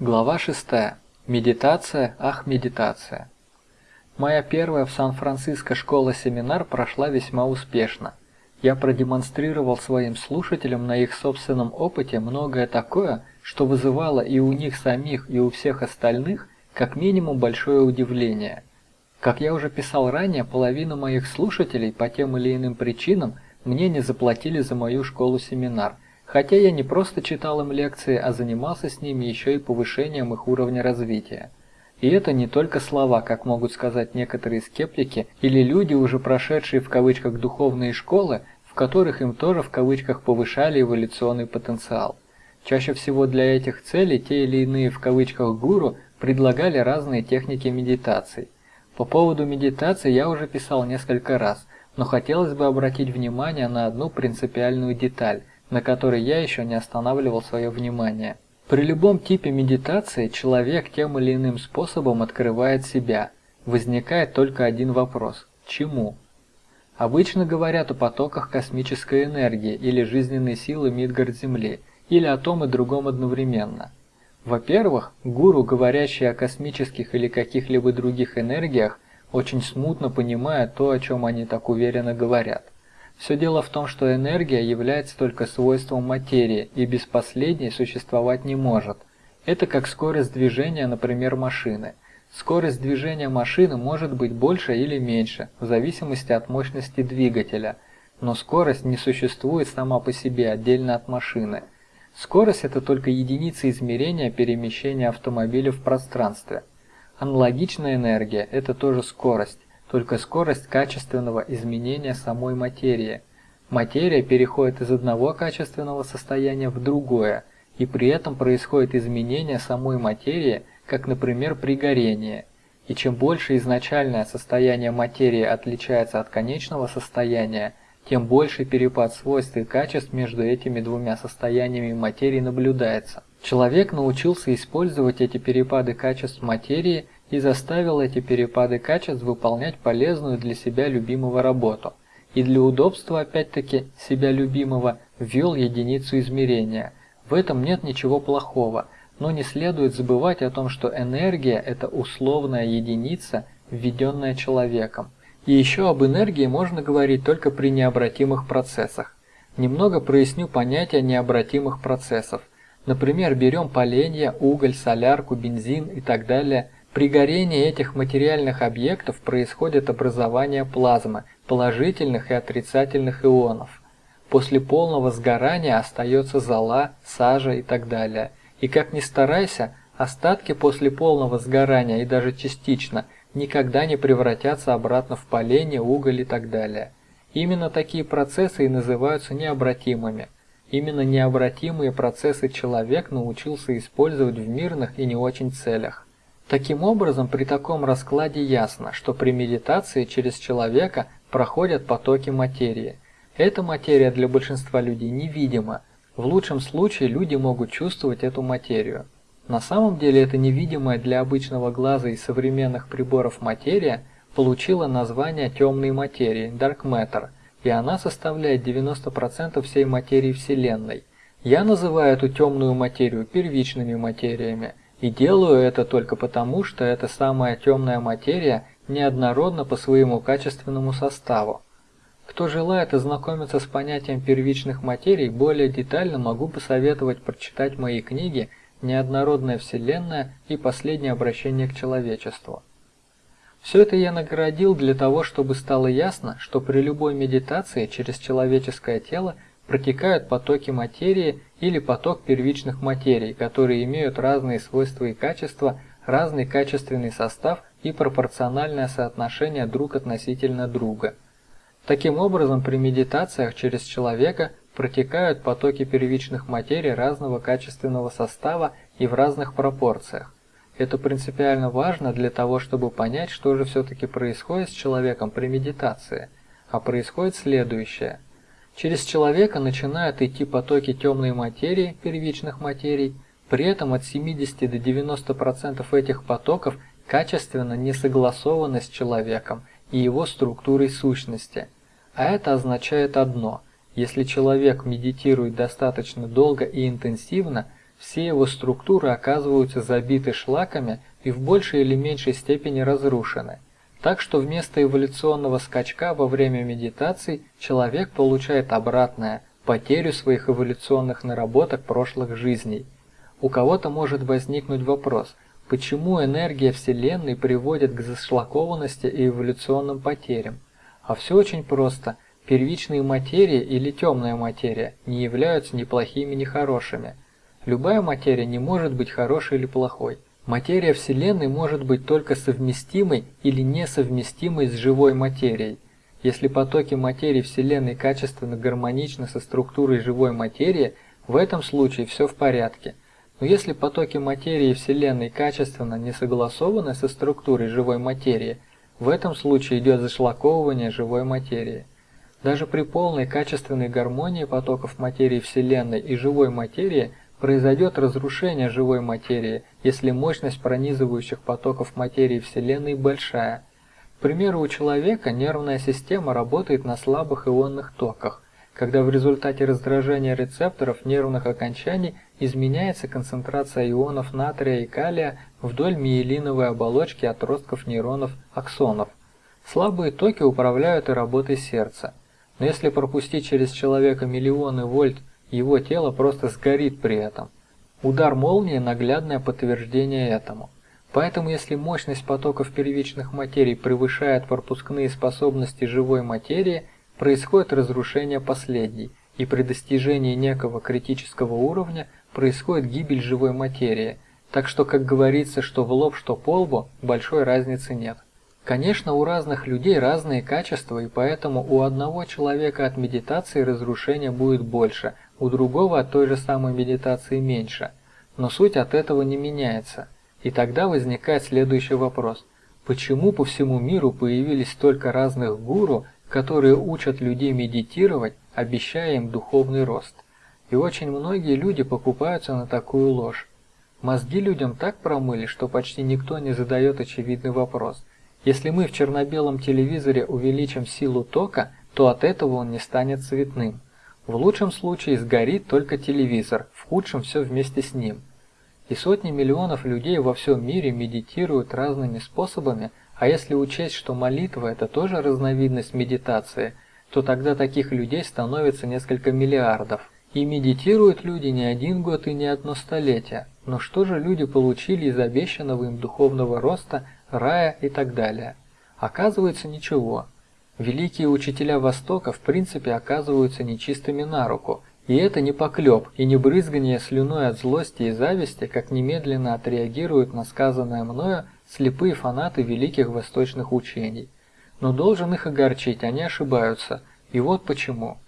Глава 6. Медитация, ах медитация. Моя первая в Сан-Франциско школа-семинар прошла весьма успешно. Я продемонстрировал своим слушателям на их собственном опыте многое такое, что вызывало и у них самих, и у всех остальных как минимум большое удивление. Как я уже писал ранее, половина моих слушателей по тем или иным причинам мне не заплатили за мою школу-семинар – Хотя я не просто читал им лекции, а занимался с ними еще и повышением их уровня развития. И это не только слова, как могут сказать некоторые скептики или люди, уже прошедшие в кавычках духовные школы, в которых им тоже в кавычках повышали эволюционный потенциал. Чаще всего для этих целей те или иные в кавычках гуру предлагали разные техники медитаций. По поводу медитации я уже писал несколько раз, но хотелось бы обратить внимание на одну принципиальную деталь – на который я еще не останавливал свое внимание. При любом типе медитации человек тем или иным способом открывает себя. Возникает только один вопрос – чему? Обычно говорят о потоках космической энергии или жизненной силы Мидгард-Земли, или о том и другом одновременно. Во-первых, гуру, говорящие о космических или каких-либо других энергиях, очень смутно понимают то, о чем они так уверенно говорят – все дело в том, что энергия является только свойством материи, и без последней существовать не может. Это как скорость движения, например, машины. Скорость движения машины может быть больше или меньше, в зависимости от мощности двигателя, но скорость не существует сама по себе отдельно от машины. Скорость – это только единица измерения перемещения автомобиля в пространстве. Аналогичная энергия – это тоже скорость только скорость качественного изменения самой материи. Материя переходит из одного качественного состояния в другое, и при этом происходит изменение самой материи, как, например, при горении. И чем больше изначальное состояние материи отличается от конечного состояния, тем больше перепад свойств и качеств между этими двумя состояниями материи наблюдается. Человек научился использовать эти перепады качеств материи – и заставил эти перепады качеств выполнять полезную для себя любимого работу. И для удобства, опять-таки, себя любимого, ввел единицу измерения. В этом нет ничего плохого, но не следует забывать о том, что энергия – это условная единица, введенная человеком. И еще об энергии можно говорить только при необратимых процессах. Немного проясню понятие необратимых процессов. Например, берем поленья, уголь, солярку, бензин и так далее – при горении этих материальных объектов происходит образование плазмы, положительных и отрицательных ионов. После полного сгорания остается зола, сажа и так далее. И как ни старайся, остатки после полного сгорания и даже частично никогда не превратятся обратно в поленье, уголь и так далее. Именно такие процессы и называются необратимыми. Именно необратимые процессы человек научился использовать в мирных и не очень целях. Таким образом, при таком раскладе ясно, что при медитации через человека проходят потоки материи. Эта материя для большинства людей невидима. В лучшем случае люди могут чувствовать эту материю. На самом деле эта невидимая для обычного глаза и современных приборов материя получила название темной материи, Dark Matter, и она составляет 90% всей материи Вселенной. Я называю эту темную материю первичными материями – и делаю это только потому, что эта самая темная материя неоднородна по своему качественному составу. Кто желает ознакомиться с понятием первичных материй, более детально могу посоветовать прочитать мои книги «Неоднородная Вселенная» и «Последнее обращение к человечеству». Все это я наградил для того, чтобы стало ясно, что при любой медитации через человеческое тело протекают потоки материи или поток первичных материй, которые имеют разные свойства и качества, разный качественный состав и пропорциональное соотношение друг относительно друга. Таким образом, при медитациях через человека протекают потоки первичных материй разного качественного состава и в разных пропорциях. Это принципиально важно для того, чтобы понять, что же все-таки происходит с человеком при медитации. А происходит следующее – Через человека начинают идти потоки темной материи, первичных материй, при этом от 70 до 90% этих потоков качественно не согласованы с человеком и его структурой сущности. А это означает одно – если человек медитирует достаточно долго и интенсивно, все его структуры оказываются забиты шлаками и в большей или меньшей степени разрушены. Так что вместо эволюционного скачка во время медитации человек получает обратное – потерю своих эволюционных наработок прошлых жизней. У кого-то может возникнуть вопрос, почему энергия Вселенной приводит к зашлакованности и эволюционным потерям? А все очень просто. Первичные материи или темная материя не являются ни плохими, ни хорошими. Любая материя не может быть хорошей или плохой. Материя Вселенной может быть только совместимой или несовместимой с живой материей. Если потоки материи Вселенной качественно гармоничны со структурой живой материи, в этом случае все в порядке. Но если потоки материи Вселенной качественно не согласованы со структурой живой материи, в этом случае идет зашлаковывание живой материи. Даже при полной качественной гармонии потоков материи Вселенной и живой материи произойдет разрушение живой материи, если мощность пронизывающих потоков материи Вселенной большая. К примеру, у человека нервная система работает на слабых ионных токах, когда в результате раздражения рецепторов нервных окончаний изменяется концентрация ионов натрия и калия вдоль миелиновой оболочки отростков нейронов аксонов. Слабые токи управляют и работой сердца. Но если пропустить через человека миллионы вольт его тело просто сгорит при этом. Удар молнии – наглядное подтверждение этому. Поэтому если мощность потоков первичных материй превышает пропускные способности живой материи, происходит разрушение последней, и при достижении некого критического уровня происходит гибель живой материи, так что, как говорится, что в лоб, что по лбу, большой разницы нет. Конечно, у разных людей разные качества, и поэтому у одного человека от медитации разрушения будет больше, у другого от той же самой медитации меньше. Но суть от этого не меняется. И тогда возникает следующий вопрос. Почему по всему миру появились столько разных гуру, которые учат людей медитировать, обещая им духовный рост? И очень многие люди покупаются на такую ложь. Мозги людям так промыли, что почти никто не задает очевидный вопрос – если мы в черно-белом телевизоре увеличим силу тока, то от этого он не станет цветным. В лучшем случае сгорит только телевизор, в худшем все вместе с ним. И сотни миллионов людей во всем мире медитируют разными способами, а если учесть, что молитва – это тоже разновидность медитации, то тогда таких людей становится несколько миллиардов. И медитируют люди не один год и не одно столетие. Но что же люди получили из обещанного им духовного роста – рая и так далее. Оказывается ничего. Великие учителя Востока в принципе оказываются нечистыми на руку, и это не поклеп и не брызгание слюной от злости и зависти, как немедленно отреагируют на сказанное мною слепые фанаты великих восточных учений. Но должен их огорчить, они ошибаются, и вот почему.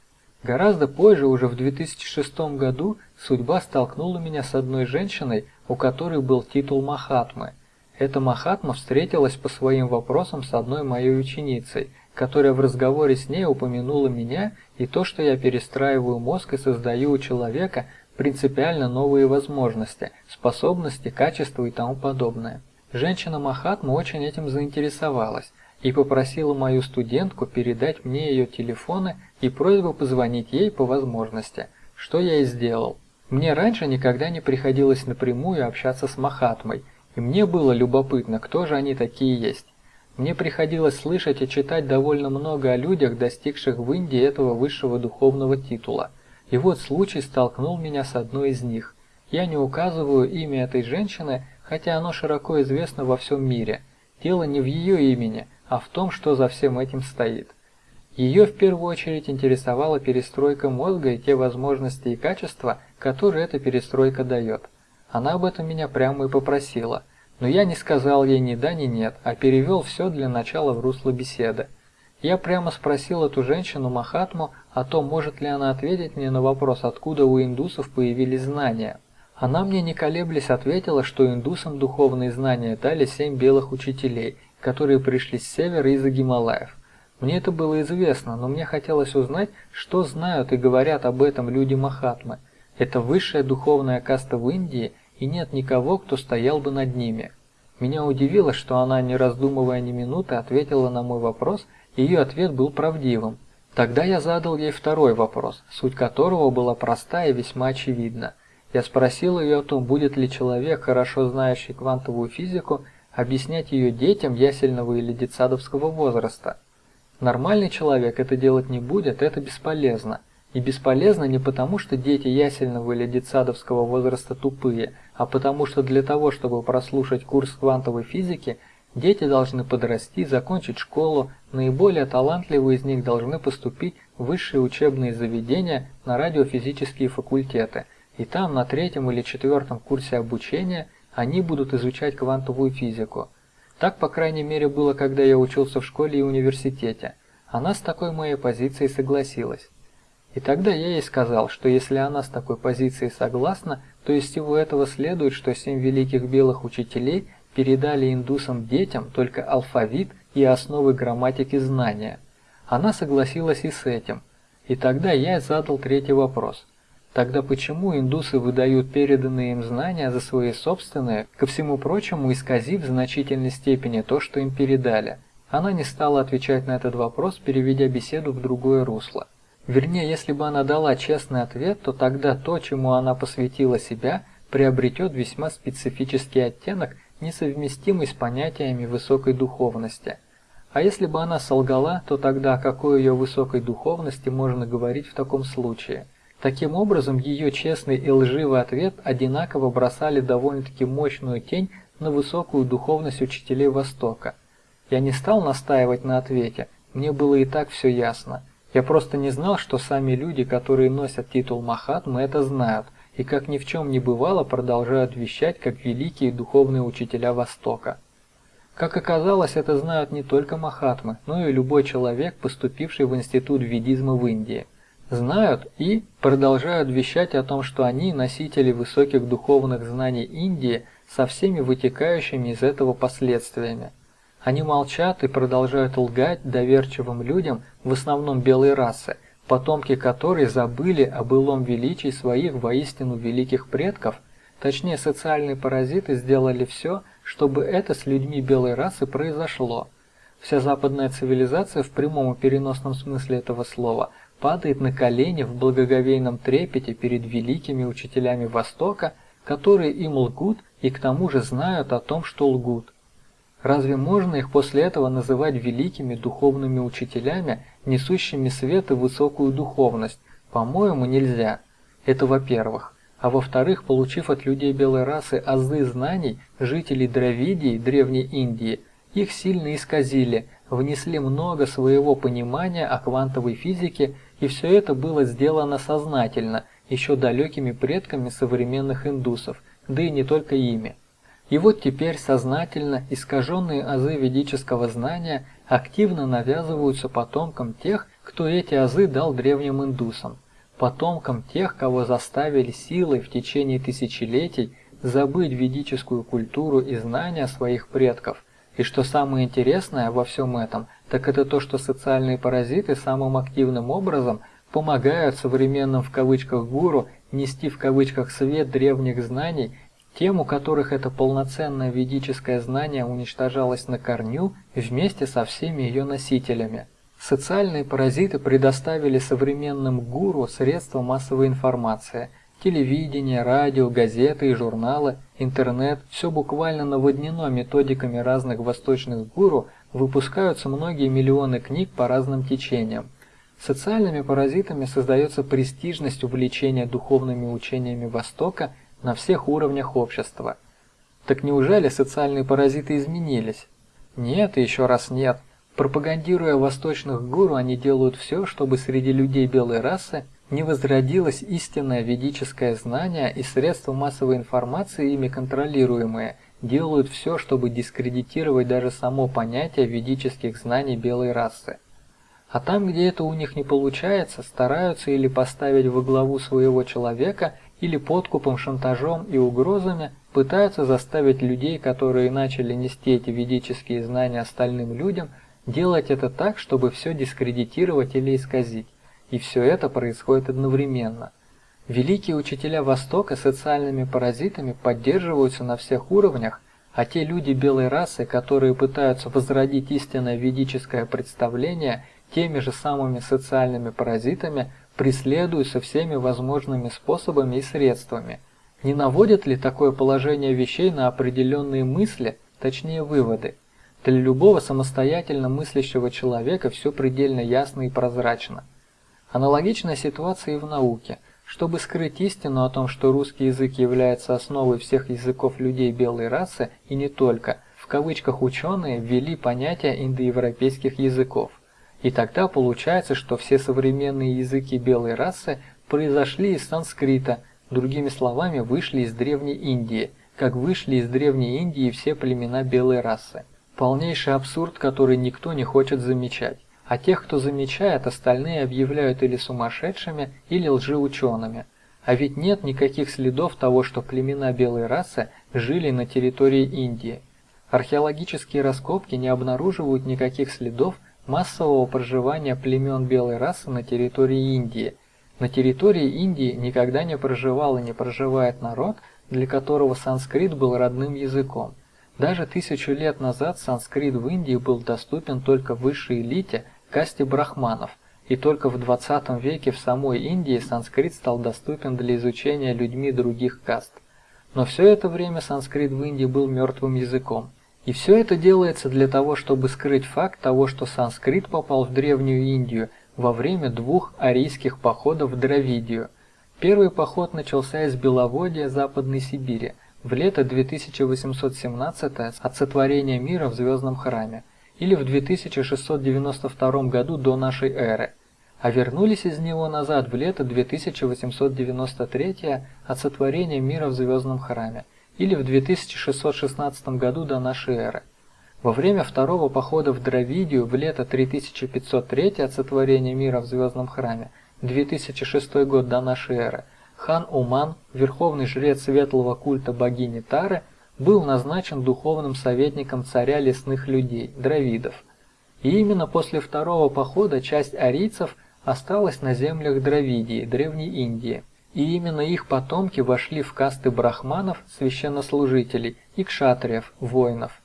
Гораздо позже, уже в 2006 году, судьба столкнула меня с одной женщиной, у которой был титул Махатмы – эта Махатма встретилась по своим вопросам с одной моей ученицей, которая в разговоре с ней упомянула меня и то, что я перестраиваю мозг и создаю у человека принципиально новые возможности, способности, качества и тому подобное. Женщина Махатма очень этим заинтересовалась и попросила мою студентку передать мне ее телефоны и просьбу позвонить ей по возможности, что я и сделал. Мне раньше никогда не приходилось напрямую общаться с Махатмой, и мне было любопытно, кто же они такие есть. Мне приходилось слышать и читать довольно много о людях, достигших в Индии этого высшего духовного титула. И вот случай столкнул меня с одной из них. Я не указываю имя этой женщины, хотя оно широко известно во всем мире. Дело не в ее имени, а в том, что за всем этим стоит. Ее в первую очередь интересовала перестройка мозга и те возможности и качества, которые эта перестройка дает. Она об этом меня прямо и попросила, но я не сказал ей ни да, ни нет, а перевел все для начала в русло беседы. Я прямо спросил эту женщину Махатму о том, может ли она ответить мне на вопрос, откуда у индусов появились знания. Она мне не колеблясь ответила, что индусам духовные знания дали семь белых учителей, которые пришли с севера из-за Гималаев. Мне это было известно, но мне хотелось узнать, что знают и говорят об этом люди Махатмы. Это высшая духовная каста в Индии, и нет никого, кто стоял бы над ними. Меня удивило, что она, не раздумывая ни минуты, ответила на мой вопрос, и ее ответ был правдивым. Тогда я задал ей второй вопрос, суть которого была проста и весьма очевидна. Я спросил ее о том, будет ли человек, хорошо знающий квантовую физику, объяснять ее детям ясельного или детсадовского возраста. Нормальный человек это делать не будет, это бесполезно. И бесполезно не потому, что дети ясельного или детсадовского возраста тупые, а потому что для того, чтобы прослушать курс квантовой физики, дети должны подрасти, закончить школу, наиболее талантливые из них должны поступить в высшие учебные заведения на радиофизические факультеты, и там на третьем или четвертом курсе обучения они будут изучать квантовую физику. Так, по крайней мере, было, когда я учился в школе и университете. Она с такой моей позицией согласилась. И тогда я ей сказал, что если она с такой позицией согласна, то из всего этого следует, что семь великих белых учителей передали индусам детям только алфавит и основы грамматики знания. Она согласилась и с этим. И тогда я задал третий вопрос. Тогда почему индусы выдают переданные им знания за свои собственные, ко всему прочему исказив в значительной степени то, что им передали? Она не стала отвечать на этот вопрос, переведя беседу в другое русло. Вернее, если бы она дала честный ответ, то тогда то, чему она посвятила себя, приобретет весьма специфический оттенок, несовместимый с понятиями высокой духовности. А если бы она солгала, то тогда о какой ее высокой духовности можно говорить в таком случае? Таким образом, ее честный и лживый ответ одинаково бросали довольно-таки мощную тень на высокую духовность учителей Востока. Я не стал настаивать на ответе, мне было и так все ясно. Я просто не знал, что сами люди, которые носят титул Махатмы, это знают, и как ни в чем не бывало, продолжают вещать как великие духовные учителя Востока. Как оказалось, это знают не только Махатмы, но и любой человек, поступивший в институт ведизма в Индии. Знают и продолжают вещать о том, что они носители высоких духовных знаний Индии со всеми вытекающими из этого последствиями. Они молчат и продолжают лгать доверчивым людям, в основном белой расы, потомки которой забыли о былом величии своих воистину великих предков, точнее социальные паразиты сделали все, чтобы это с людьми белой расы произошло. Вся западная цивилизация в прямом и переносном смысле этого слова падает на колени в благоговейном трепете перед великими учителями Востока, которые им лгут и к тому же знают о том, что лгут. Разве можно их после этого называть великими духовными учителями, несущими свет и высокую духовность? По-моему, нельзя. Это во-первых. А во-вторых, получив от людей белой расы азы знаний, жителей Дравидии, Древней Индии, их сильно исказили, внесли много своего понимания о квантовой физике, и все это было сделано сознательно, еще далекими предками современных индусов, да и не только ими. И вот теперь сознательно искаженные азы ведического знания активно навязываются потомкам тех, кто эти азы дал древним индусам, потомкам тех, кого заставили силой в течение тысячелетий забыть ведическую культуру и знания своих предков. И что самое интересное во всем этом, так это то, что социальные паразиты самым активным образом помогают современным в кавычках гуру нести в кавычках свет древних знаний тем, у которых это полноценное ведическое знание уничтожалось на корню вместе со всеми ее носителями. Социальные паразиты предоставили современным гуру средства массовой информации – телевидение, радио, газеты и журналы, интернет – все буквально наводнено методиками разных восточных гуру, выпускаются многие миллионы книг по разным течениям. Социальными паразитами создается престижность увлечения духовными учениями Востока на всех уровнях общества. Так неужели социальные паразиты изменились? Нет еще раз нет. Пропагандируя восточных гуру, они делают все, чтобы среди людей белой расы не возродилось истинное ведическое знание и средства массовой информации, ими контролируемые, делают все, чтобы дискредитировать даже само понятие ведических знаний белой расы. А там, где это у них не получается, стараются или поставить во главу своего человека, или подкупом, шантажом и угрозами пытаются заставить людей, которые начали нести эти ведические знания остальным людям, делать это так, чтобы все дискредитировать или исказить. И все это происходит одновременно. Великие учителя Востока социальными паразитами поддерживаются на всех уровнях, а те люди белой расы, которые пытаются возродить истинное ведическое представление теми же самыми социальными паразитами, преследуются всеми возможными способами и средствами. Не наводит ли такое положение вещей на определенные мысли, точнее выводы? Для любого самостоятельно мыслящего человека все предельно ясно и прозрачно. Аналогичная ситуация и в науке. Чтобы скрыть истину о том, что русский язык является основой всех языков людей белой расы и не только, в кавычках ученые ввели понятие индоевропейских языков. И тогда получается, что все современные языки белой расы произошли из санскрита, другими словами, вышли из Древней Индии, как вышли из Древней Индии все племена белой расы. Полнейший абсурд, который никто не хочет замечать. А тех, кто замечает, остальные объявляют или сумасшедшими, или лжеучеными. А ведь нет никаких следов того, что племена белой расы жили на территории Индии. Археологические раскопки не обнаруживают никаких следов массового проживания племен белой расы на территории Индии. На территории Индии никогда не проживал и не проживает народ, для которого санскрит был родным языком. Даже тысячу лет назад санскрит в Индии был доступен только высшей элите, касте брахманов, и только в 20 веке в самой Индии санскрит стал доступен для изучения людьми других каст. Но все это время санскрит в Индии был мертвым языком. И все это делается для того, чтобы скрыть факт того, что санскрит попал в Древнюю Индию во время двух арийских походов в Дравидию. Первый поход начался из Беловодья Западной Сибири в лето 2817 от сотворения мира в Звездном храме или в 2692 году до нашей эры, а вернулись из него назад в лето 2893 от сотворения мира в Звездном храме или в 2616 году до нашей эры. Во время второго похода в Дравидию в лето 3503 от сотворения мира в Звездном храме, 2006 год до нашей эры, хан Уман, верховный жрец светлого культа богини Тары, был назначен духовным советником царя лесных людей, дравидов. И именно после второго похода часть арийцев осталась на землях Дравидии, Древней Индии. И именно их потомки вошли в касты брахманов, священнослужителей, и кшатриев, воинов.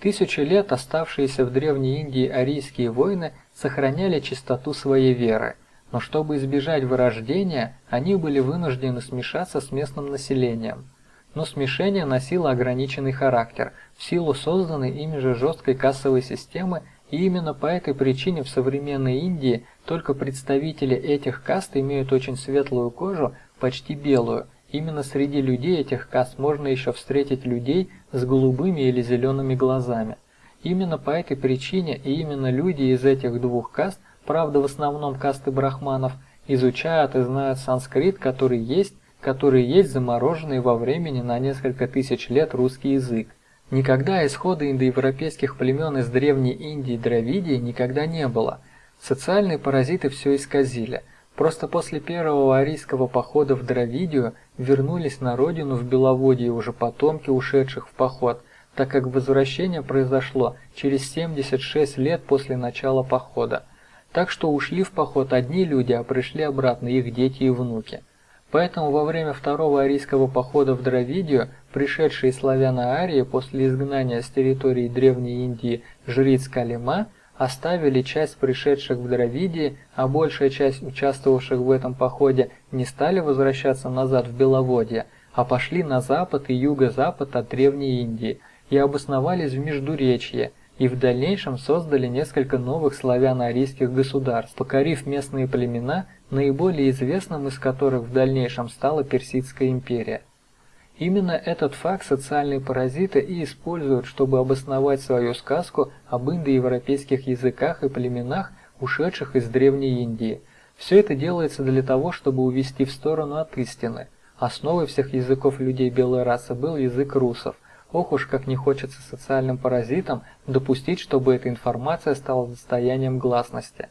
Тысячи лет оставшиеся в Древней Индии арийские воины сохраняли чистоту своей веры, но чтобы избежать вырождения, они были вынуждены смешаться с местным населением. Но смешение носило ограниченный характер в силу созданной ими же жесткой кассовой системы и именно по этой причине в современной Индии только представители этих каст имеют очень светлую кожу, почти белую. Именно среди людей этих каст можно еще встретить людей с голубыми или зелеными глазами. Именно по этой причине и именно люди из этих двух каст, правда в основном касты брахманов, изучают и знают санскрит, который есть, который есть замороженный во времени на несколько тысяч лет русский язык. Никогда исхода индоевропейских племен из Древней Индии и Дравидии никогда не было. Социальные паразиты все исказили. Просто после первого арийского похода в Дравидию вернулись на родину в Беловодье уже потомки ушедших в поход, так как возвращение произошло через 76 лет после начала похода. Так что ушли в поход одни люди, а пришли обратно их дети и внуки. Поэтому во время второго арийского похода в Дравидию пришедшие славяно-арии после изгнания с территории Древней Индии жриц Калима оставили часть пришедших в Дравидии, а большая часть участвовавших в этом походе не стали возвращаться назад в Беловодье, а пошли на запад и юго-запад от Древней Индии и обосновались в Междуречье, и в дальнейшем создали несколько новых славяно-арийских государств, покорив местные племена, наиболее известным из которых в дальнейшем стала Персидская империя. Именно этот факт социальные паразиты и используют, чтобы обосновать свою сказку об индоевропейских языках и племенах, ушедших из Древней Индии. Все это делается для того, чтобы увести в сторону от истины. Основой всех языков людей белой расы был язык русов – Ох уж как не хочется социальным паразитам допустить, чтобы эта информация стала достоянием гласности.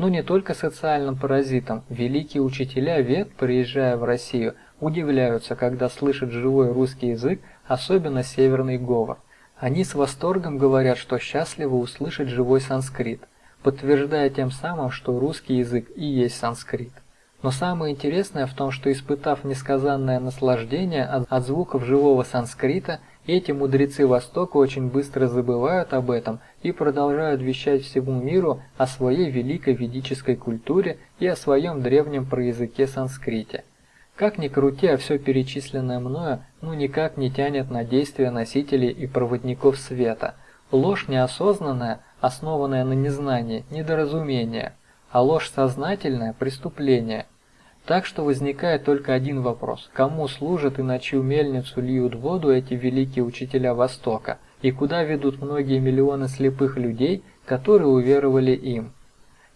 Но не только социальным паразитам. Великие учителя вет, приезжая в Россию, удивляются, когда слышат живой русский язык, особенно северный говор. Они с восторгом говорят, что счастливы услышать живой санскрит, подтверждая тем самым, что русский язык и есть санскрит. Но самое интересное в том, что испытав несказанное наслаждение от, от звуков живого санскрита, эти мудрецы Востока очень быстро забывают об этом и продолжают вещать всему миру о своей великой ведической культуре и о своем древнем проязыке санскрите. Как ни крути, а все перечисленное мною ну никак не тянет на действия носителей и проводников света. Ложь неосознанная, основанная на незнании, недоразумение, а ложь сознательная – преступление. Так что возникает только один вопрос – кому служат и на чью мельницу льют воду эти великие учителя Востока, и куда ведут многие миллионы слепых людей, которые уверовали им?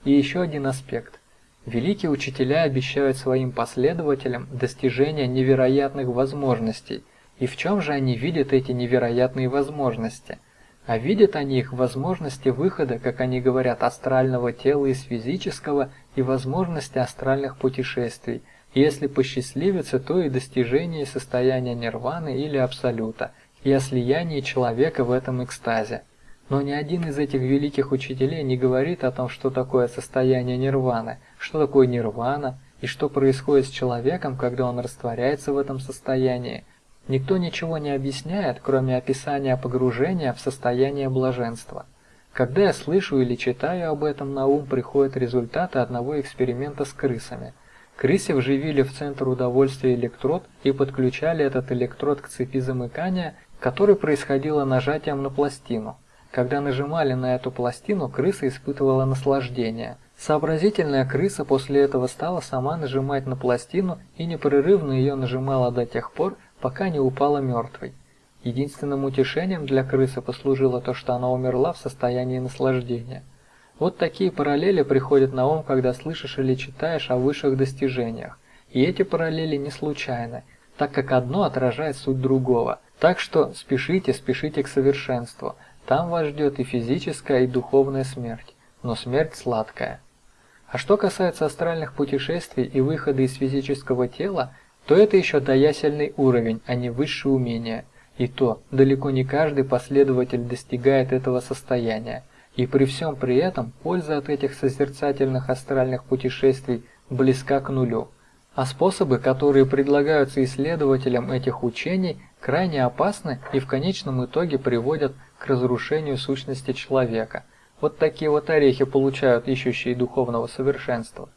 И еще один аспект. Великие учителя обещают своим последователям достижение невероятных возможностей. И в чем же они видят эти невероятные возможности? А видят они их возможности выхода, как они говорят, астрального тела из физического и возможности астральных путешествий, и если посчастливится, то и достижение состояния нирваны или абсолюта, и о слиянии человека в этом экстазе. Но ни один из этих великих учителей не говорит о том, что такое состояние нирваны, что такое нирвана и что происходит с человеком, когда он растворяется в этом состоянии. Никто ничего не объясняет, кроме описания погружения в состояние блаженства. Когда я слышу или читаю об этом, на ум приходят результаты одного эксперимента с крысами. Крысе вживили в центр удовольствия электрод и подключали этот электрод к цепи замыкания, который происходило нажатием на пластину. Когда нажимали на эту пластину, крыса испытывала наслаждение. Сообразительная крыса после этого стала сама нажимать на пластину и непрерывно ее нажимала до тех пор, пока не упала мертвой. Единственным утешением для крысы послужило то, что она умерла в состоянии наслаждения. Вот такие параллели приходят на ум, когда слышишь или читаешь о высших достижениях. И эти параллели не случайны, так как одно отражает суть другого. Так что спешите, спешите к совершенству – там вас ждет и физическая, и духовная смерть, но смерть сладкая. А что касается астральных путешествий и выхода из физического тела, то это еще доясельный уровень, а не высшее умение. И то, далеко не каждый последователь достигает этого состояния. И при всем при этом польза от этих созерцательных астральных путешествий близка к нулю. А способы, которые предлагаются исследователям этих учений, крайне опасны и в конечном итоге приводят к разрушению сущности человека. Вот такие вот орехи получают ищущие духовного совершенства.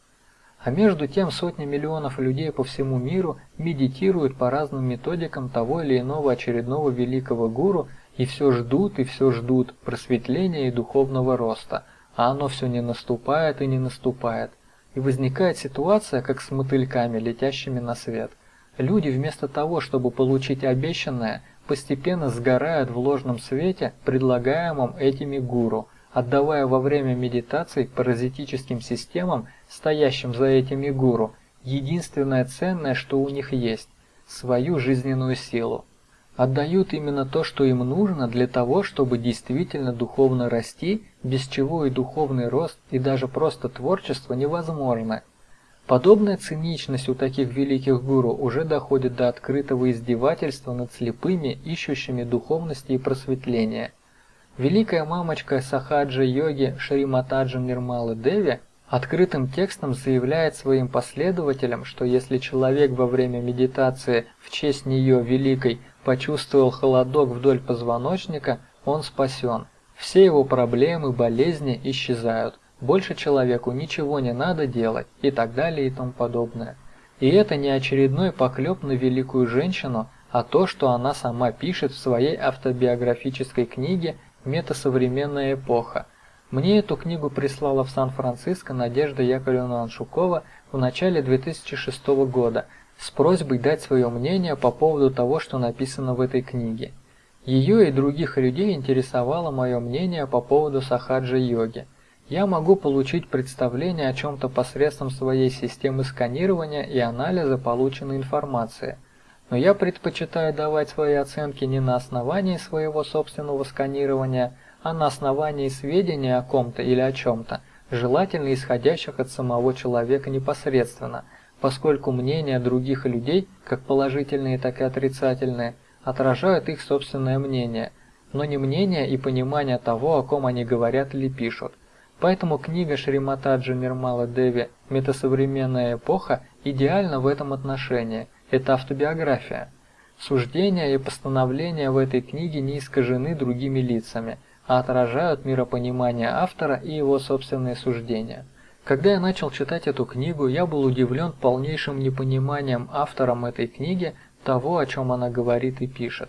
А между тем сотни миллионов людей по всему миру медитируют по разным методикам того или иного очередного великого гуру и все ждут и все ждут просветления и духовного роста, а оно все не наступает и не наступает. И возникает ситуация, как с мотыльками, летящими на свет. Люди вместо того, чтобы получить обещанное, постепенно сгорают в ложном свете, предлагаемом этими гуру, отдавая во время медитаций паразитическим системам, стоящим за этими гуру, единственное ценное, что у них есть – свою жизненную силу. Отдают именно то, что им нужно для того, чтобы действительно духовно расти, без чего и духовный рост, и даже просто творчество невозможно – Подобная циничность у таких великих гуру уже доходит до открытого издевательства над слепыми, ищущими духовности и просветления. Великая мамочка Сахаджа йоги Шриматаджа Нирмалы Деви открытым текстом заявляет своим последователям, что если человек во время медитации в честь нее великой почувствовал холодок вдоль позвоночника, он спасен. Все его проблемы, болезни исчезают – больше человеку ничего не надо делать и так далее и тому подобное. И это не очередной поклеп на великую женщину, а то, что она сама пишет в своей автобиографической книге «Метасовременная эпоха». Мне эту книгу прислала в Сан-Франциско Надежда Яковлевна Аншукова в начале 2006 года с просьбой дать свое мнение по поводу того, что написано в этой книге. Ее и других людей интересовало мое мнение по поводу сахаджа-йоги – я могу получить представление о чем-то посредством своей системы сканирования и анализа полученной информации. Но я предпочитаю давать свои оценки не на основании своего собственного сканирования, а на основании сведений о ком-то или о чем-то, желательно исходящих от самого человека непосредственно, поскольку мнения других людей, как положительные, так и отрицательные, отражают их собственное мнение, но не мнение и понимание того, о ком они говорят или пишут. Поэтому книга Шриматаджи Нирмала Деви «Метасовременная эпоха» идеальна в этом отношении. Это автобиография. Суждения и постановления в этой книге не искажены другими лицами, а отражают миропонимание автора и его собственные суждения. Когда я начал читать эту книгу, я был удивлен полнейшим непониманием автором этой книги того, о чем она говорит и пишет.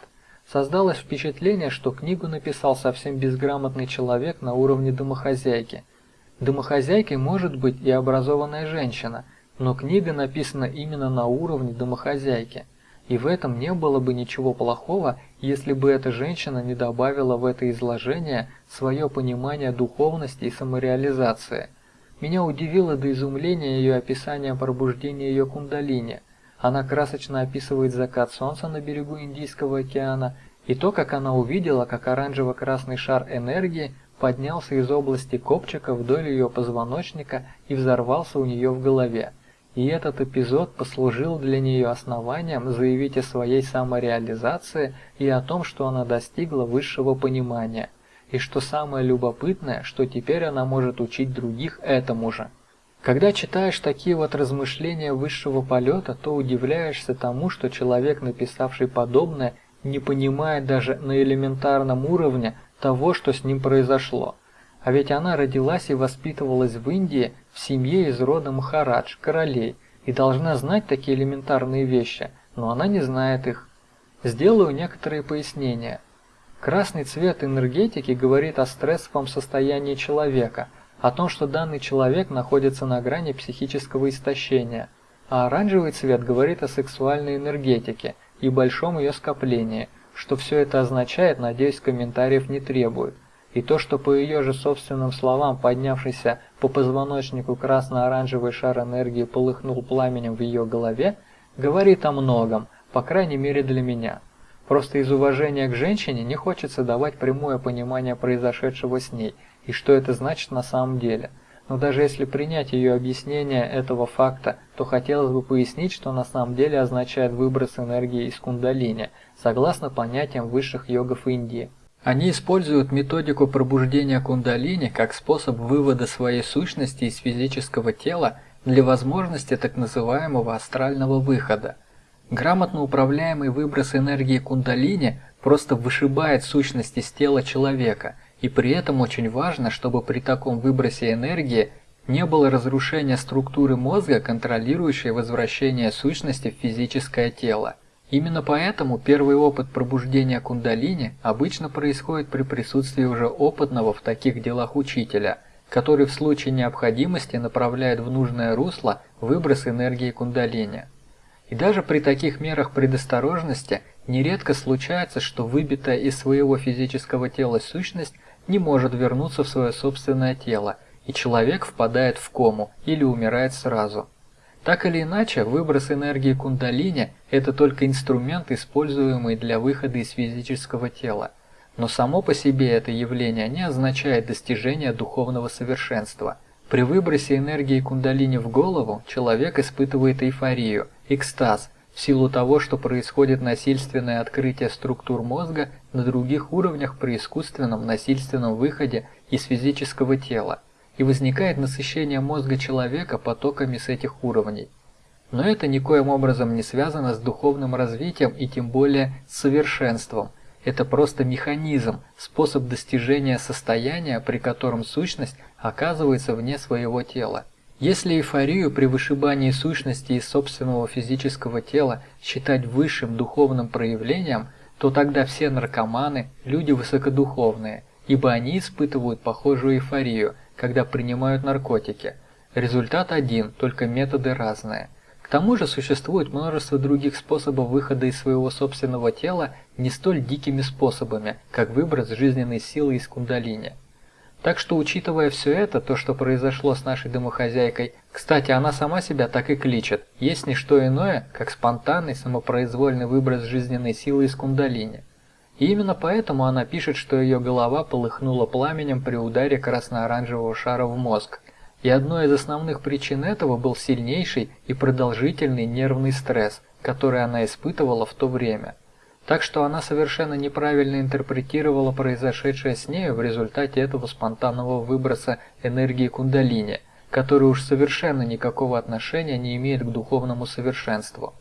Создалось впечатление, что книгу написал совсем безграмотный человек на уровне домохозяйки. Домохозяйкой может быть и образованная женщина, но книга написана именно на уровне домохозяйки. И в этом не было бы ничего плохого, если бы эта женщина не добавила в это изложение свое понимание духовности и самореализации – меня удивило до изумления ее описание пробуждения ее кундалини. Она красочно описывает закат солнца на берегу Индийского океана и то, как она увидела, как оранжево-красный шар энергии поднялся из области копчика вдоль ее позвоночника и взорвался у нее в голове. И этот эпизод послужил для нее основанием заявить о своей самореализации и о том, что она достигла высшего понимания – и что самое любопытное, что теперь она может учить других этому же. Когда читаешь такие вот размышления высшего полета, то удивляешься тому, что человек, написавший подобное, не понимает даже на элементарном уровне того, что с ним произошло. А ведь она родилась и воспитывалась в Индии в семье из рода Махарадж, королей, и должна знать такие элементарные вещи, но она не знает их. Сделаю некоторые пояснения – Красный цвет энергетики говорит о стрессовом состоянии человека, о том, что данный человек находится на грани психического истощения, а оранжевый цвет говорит о сексуальной энергетике и большом ее скоплении, что все это означает, надеюсь, комментариев не требует. И то, что по ее же собственным словам поднявшийся по позвоночнику красно-оранжевый шар энергии полыхнул пламенем в ее голове, говорит о многом, по крайней мере для меня. Просто из уважения к женщине не хочется давать прямое понимание произошедшего с ней и что это значит на самом деле. Но даже если принять ее объяснение этого факта, то хотелось бы пояснить, что на самом деле означает выброс энергии из кундалини, согласно понятиям высших йогов Индии. Они используют методику пробуждения кундалини как способ вывода своей сущности из физического тела для возможности так называемого астрального выхода – Грамотно управляемый выброс энергии кундалини просто вышибает сущность из тела человека, и при этом очень важно, чтобы при таком выбросе энергии не было разрушения структуры мозга, контролирующей возвращение сущности в физическое тело. Именно поэтому первый опыт пробуждения кундалини обычно происходит при присутствии уже опытного в таких делах учителя, который в случае необходимости направляет в нужное русло выброс энергии кундалини. И даже при таких мерах предосторожности нередко случается, что выбитая из своего физического тела сущность не может вернуться в свое собственное тело, и человек впадает в кому или умирает сразу. Так или иначе, выброс энергии кундалини – это только инструмент, используемый для выхода из физического тела. Но само по себе это явление не означает достижение духовного совершенства. При выбросе энергии кундалини в голову человек испытывает эйфорию – экстаз, в силу того, что происходит насильственное открытие структур мозга на других уровнях при искусственном насильственном выходе из физического тела, и возникает насыщение мозга человека потоками с этих уровней. Но это никоим образом не связано с духовным развитием и тем более с совершенством. Это просто механизм, способ достижения состояния, при котором сущность оказывается вне своего тела. Если эйфорию при вышибании сущности из собственного физического тела считать высшим духовным проявлением, то тогда все наркоманы – люди высокодуховные, ибо они испытывают похожую эйфорию, когда принимают наркотики. Результат один, только методы разные. К тому же существует множество других способов выхода из своего собственного тела не столь дикими способами, как выброс жизненной силы из кундалини. Так что, учитывая все это, то, что произошло с нашей домохозяйкой, кстати, она сама себя так и кличет, есть не что иное, как спонтанный самопроизвольный выброс жизненной силы из кундалини. И именно поэтому она пишет, что ее голова полыхнула пламенем при ударе красно-оранжевого шара в мозг. И одной из основных причин этого был сильнейший и продолжительный нервный стресс, который она испытывала в то время. Так что она совершенно неправильно интерпретировала произошедшее с нею в результате этого спонтанного выброса энергии кундалини, который уж совершенно никакого отношения не имеет к духовному совершенству.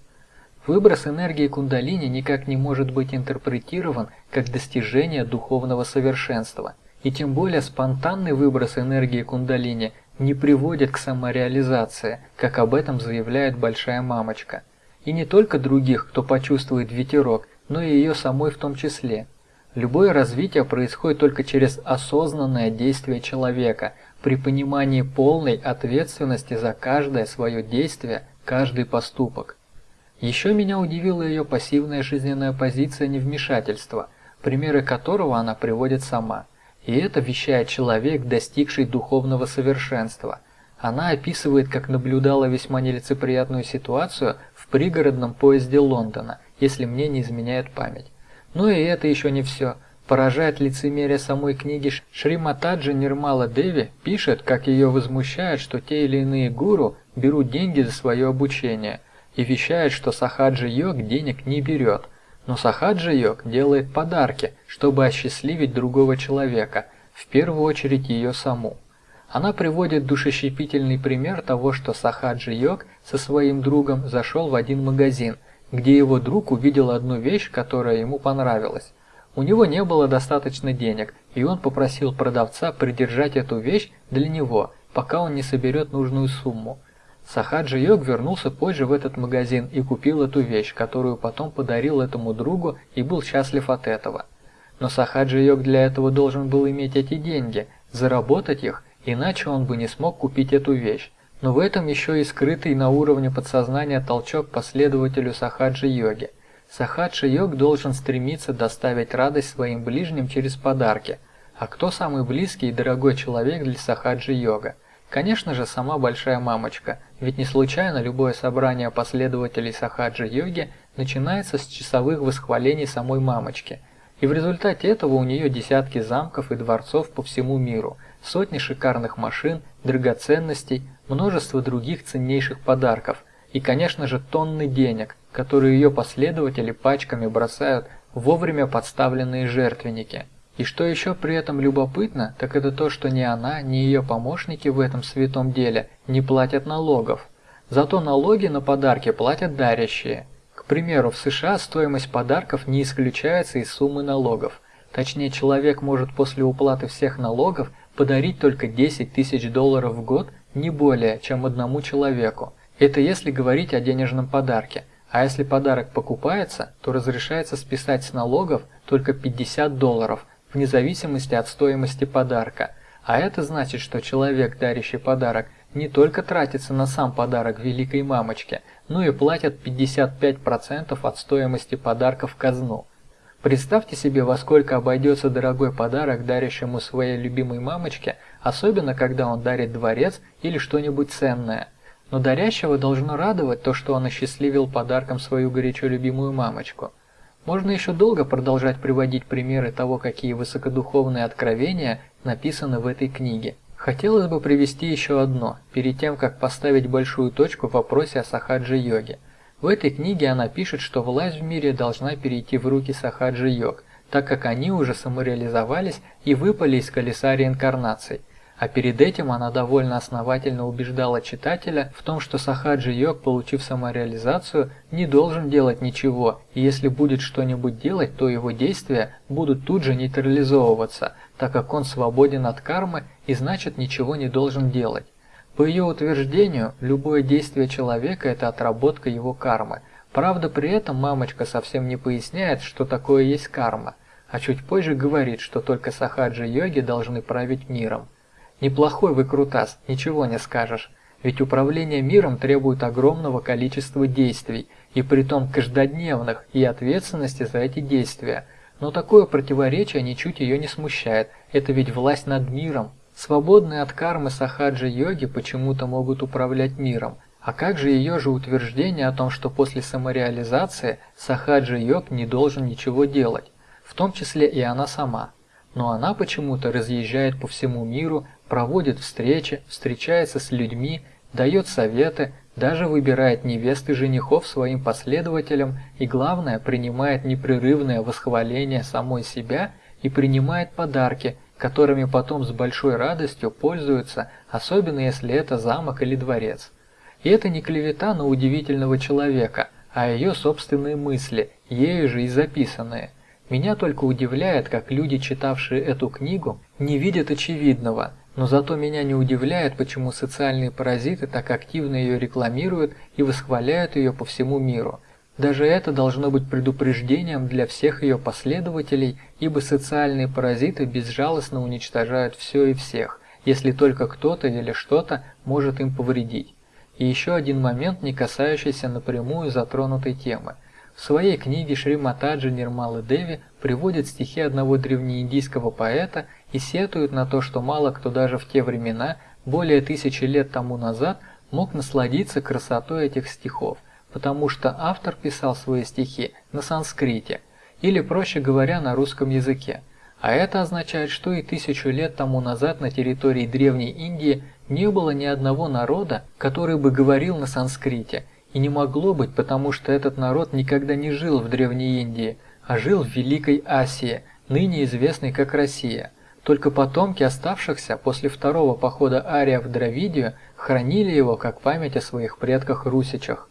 Выброс энергии кундалини никак не может быть интерпретирован как достижение духовного совершенства, и тем более спонтанный выброс энергии кундалини не приводит к самореализации, как об этом заявляет большая мамочка. И не только других, кто почувствует ветерок, но и ее самой в том числе. Любое развитие происходит только через осознанное действие человека, при понимании полной ответственности за каждое свое действие, каждый поступок. Еще меня удивила ее пассивная жизненная позиция невмешательства, примеры которого она приводит сама. И это вещает человек, достигший духовного совершенства. Она описывает, как наблюдала весьма нелицеприятную ситуацию в пригородном поезде Лондона, если мне не изменяет память. Но и это еще не все. Поражает лицемерие самой книги Шриматаджи Нирмала Деви пишет, как ее возмущает, что те или иные гуру берут деньги за свое обучение – и вещает, что Сахаджи-йог денег не берет, но Сахаджи-йог делает подарки, чтобы осчастливить другого человека, в первую очередь ее саму. Она приводит душещипительный пример того, что Сахаджи-йог со своим другом зашел в один магазин, где его друг увидел одну вещь, которая ему понравилась. У него не было достаточно денег, и он попросил продавца придержать эту вещь для него, пока он не соберет нужную сумму. Сахаджи Йог вернулся позже в этот магазин и купил эту вещь, которую потом подарил этому другу и был счастлив от этого. Но Сахаджи Йог для этого должен был иметь эти деньги, заработать их, иначе он бы не смог купить эту вещь. Но в этом еще и скрытый на уровне подсознания толчок последователю Сахаджи-йоги. Сахаджи-йог должен стремиться доставить радость своим ближним через подарки. А кто самый близкий и дорогой человек для Сахаджи-йога? Конечно же, сама большая мамочка, ведь не случайно любое собрание последователей сахаджи-йоги начинается с часовых восхвалений самой мамочки. И в результате этого у нее десятки замков и дворцов по всему миру, сотни шикарных машин, драгоценностей, множество других ценнейших подарков и, конечно же, тонны денег, которые ее последователи пачками бросают вовремя подставленные жертвенники – и что еще при этом любопытно, так это то, что ни она, ни ее помощники в этом святом деле не платят налогов. Зато налоги на подарки платят дарящие. К примеру, в США стоимость подарков не исключается из суммы налогов. Точнее, человек может после уплаты всех налогов подарить только 10 тысяч долларов в год, не более, чем одному человеку. Это если говорить о денежном подарке. А если подарок покупается, то разрешается списать с налогов только 50 долларов – вне зависимости от стоимости подарка. А это значит, что человек, дарящий подарок, не только тратится на сам подарок великой мамочке, но и платит 55% от стоимости подарка в казну. Представьте себе, во сколько обойдется дорогой подарок дарящему своей любимой мамочке, особенно когда он дарит дворец или что-нибудь ценное. Но дарящего должно радовать то, что он осчастливил подарком свою горячо любимую мамочку. Можно еще долго продолжать приводить примеры того, какие высокодуховные откровения написаны в этой книге. Хотелось бы привести еще одно, перед тем, как поставить большую точку в вопросе о сахаджи-йоге. В этой книге она пишет, что власть в мире должна перейти в руки сахаджи-йог, так как они уже самореализовались и выпали из колеса реинкарнаций. А перед этим она довольно основательно убеждала читателя в том, что Сахаджи Йог, получив самореализацию, не должен делать ничего, и если будет что-нибудь делать, то его действия будут тут же нейтрализовываться, так как он свободен от кармы и значит ничего не должен делать. По ее утверждению, любое действие человека – это отработка его кармы. Правда, при этом мамочка совсем не поясняет, что такое есть карма, а чуть позже говорит, что только сахаджи-йоги должны править миром. Неплохой выкрутас, ничего не скажешь. Ведь управление миром требует огромного количества действий, и притом каждодневных, и ответственности за эти действия. Но такое противоречие ничуть ее не смущает, это ведь власть над миром. Свободные от кармы сахаджи-йоги почему-то могут управлять миром. А как же ее же утверждение о том, что после самореализации сахаджи-йог не должен ничего делать, в том числе и она сама? Но она почему-то разъезжает по всему миру, проводит встречи, встречается с людьми, дает советы, даже выбирает невест и женихов своим последователям и, главное, принимает непрерывное восхваление самой себя и принимает подарки, которыми потом с большой радостью пользуются, особенно если это замок или дворец. И это не клевета на удивительного человека, а ее собственные мысли, ею же и записанные. Меня только удивляет, как люди, читавшие эту книгу, не видят очевидного – Но зато меня не удивляет, почему социальные паразиты так активно ее рекламируют и восхваляют ее по всему миру. Даже это должно быть предупреждением для всех ее последователей, ибо социальные паразиты безжалостно уничтожают все и всех, если только кто-то или что-то может им повредить. И еще один момент, не касающийся напрямую затронутой темы – в своей книге Шриматаджи Нирмала Деви приводит стихи одного древнеиндийского поэта и сетует на то, что мало кто даже в те времена, более тысячи лет тому назад, мог насладиться красотой этих стихов, потому что автор писал свои стихи на санскрите, или, проще говоря, на русском языке. А это означает, что и тысячу лет тому назад на территории Древней Индии не было ни одного народа, который бы говорил на санскрите – и не могло быть, потому что этот народ никогда не жил в Древней Индии, а жил в Великой Асии, ныне известной как Россия. Только потомки оставшихся после второго похода ариев в Дравидию хранили его как память о своих предках-русичах.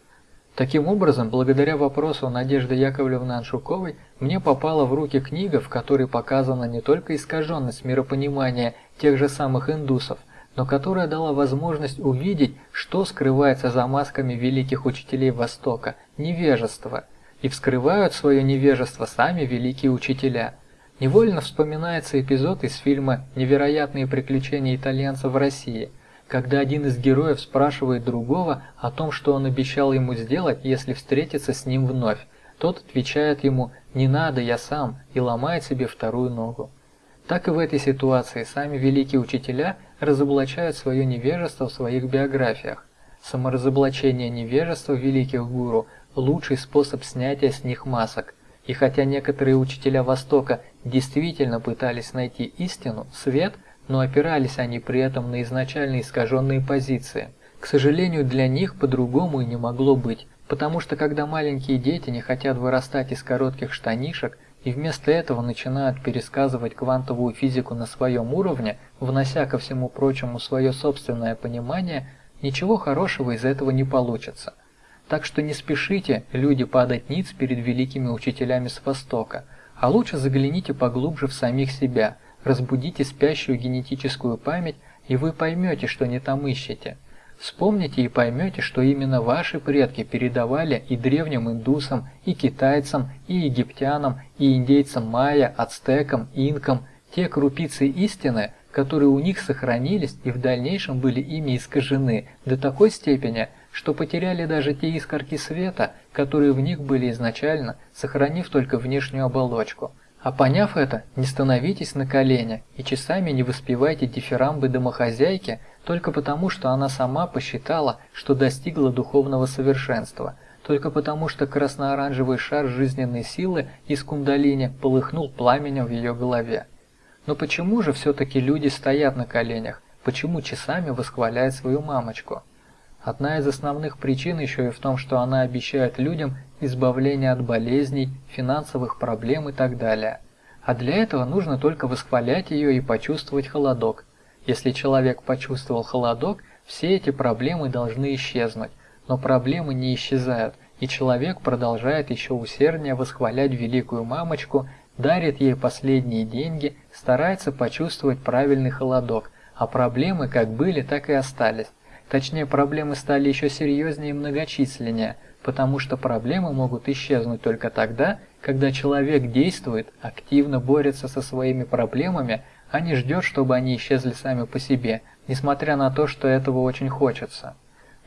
Таким образом, благодаря вопросу Надежды Яковлевны Аншуковой, мне попала в руки книга, в которой показана не только искаженность миропонимания тех же самых индусов, но которая дала возможность увидеть, что скрывается за масками великих учителей Востока – невежество, и вскрывают свое невежество сами великие учителя. Невольно вспоминается эпизод из фильма «Невероятные приключения итальянца в России», когда один из героев спрашивает другого о том, что он обещал ему сделать, если встретиться с ним вновь. Тот отвечает ему «не надо, я сам» и ломает себе вторую ногу. Так и в этой ситуации сами великие учителя разоблачают свое невежество в своих биографиях. Саморазоблачение невежества великих гуру – лучший способ снятия с них масок. И хотя некоторые учителя Востока действительно пытались найти истину, свет, но опирались они при этом на изначально искаженные позиции. К сожалению, для них по-другому и не могло быть, потому что когда маленькие дети не хотят вырастать из коротких штанишек – и вместо этого начинают пересказывать квантовую физику на своем уровне, внося ко всему прочему свое собственное понимание, ничего хорошего из этого не получится. Так что не спешите, люди, падать ниц перед великими учителями с Востока, а лучше загляните поглубже в самих себя, разбудите спящую генетическую память, и вы поймете, что не там ищете – Вспомните и поймете, что именно ваши предки передавали и древним индусам, и китайцам, и египтянам, и индейцам майя, ацтекам, инкам те крупицы истины, которые у них сохранились и в дальнейшем были ими искажены до такой степени, что потеряли даже те искорки света, которые в них были изначально, сохранив только внешнюю оболочку. А поняв это, не становитесь на колени и часами не воспевайте дифирамбы домохозяйки, только потому, что она сама посчитала, что достигла духовного совершенства, только потому, что красно-оранжевый шар жизненной силы из кундалини полыхнул пламенем в ее голове. Но почему же все-таки люди стоят на коленях? Почему часами восхваляют свою мамочку? Одна из основных причин еще и в том, что она обещает людям избавление от болезней, финансовых проблем и так далее. А для этого нужно только восхвалять ее и почувствовать холодок, если человек почувствовал холодок, все эти проблемы должны исчезнуть, но проблемы не исчезают, и человек продолжает еще усерднее восхвалять великую мамочку, дарит ей последние деньги, старается почувствовать правильный холодок, а проблемы как были, так и остались. Точнее, проблемы стали еще серьезнее и многочисленнее, потому что проблемы могут исчезнуть только тогда, когда человек действует, активно борется со своими проблемами, а не ждет, чтобы они исчезли сами по себе, несмотря на то, что этого очень хочется.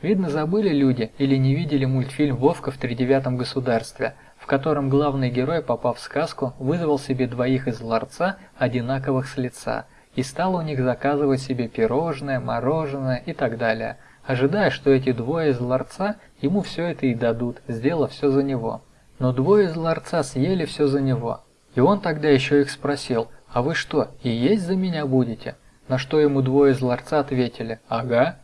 Видно, забыли люди или не видели мультфильм «Вовка в тридевятом государстве», в котором главный герой, попав в сказку, вызвал себе двоих из ларца, одинаковых с лица, и стал у них заказывать себе пирожное, мороженое и так далее, ожидая, что эти двое из ларца ему все это и дадут, сделав все за него. Но двое из ларца съели все за него. И он тогда еще их спросил – «А вы что, и есть за меня будете?» На что ему двое из ларца ответили «Ага».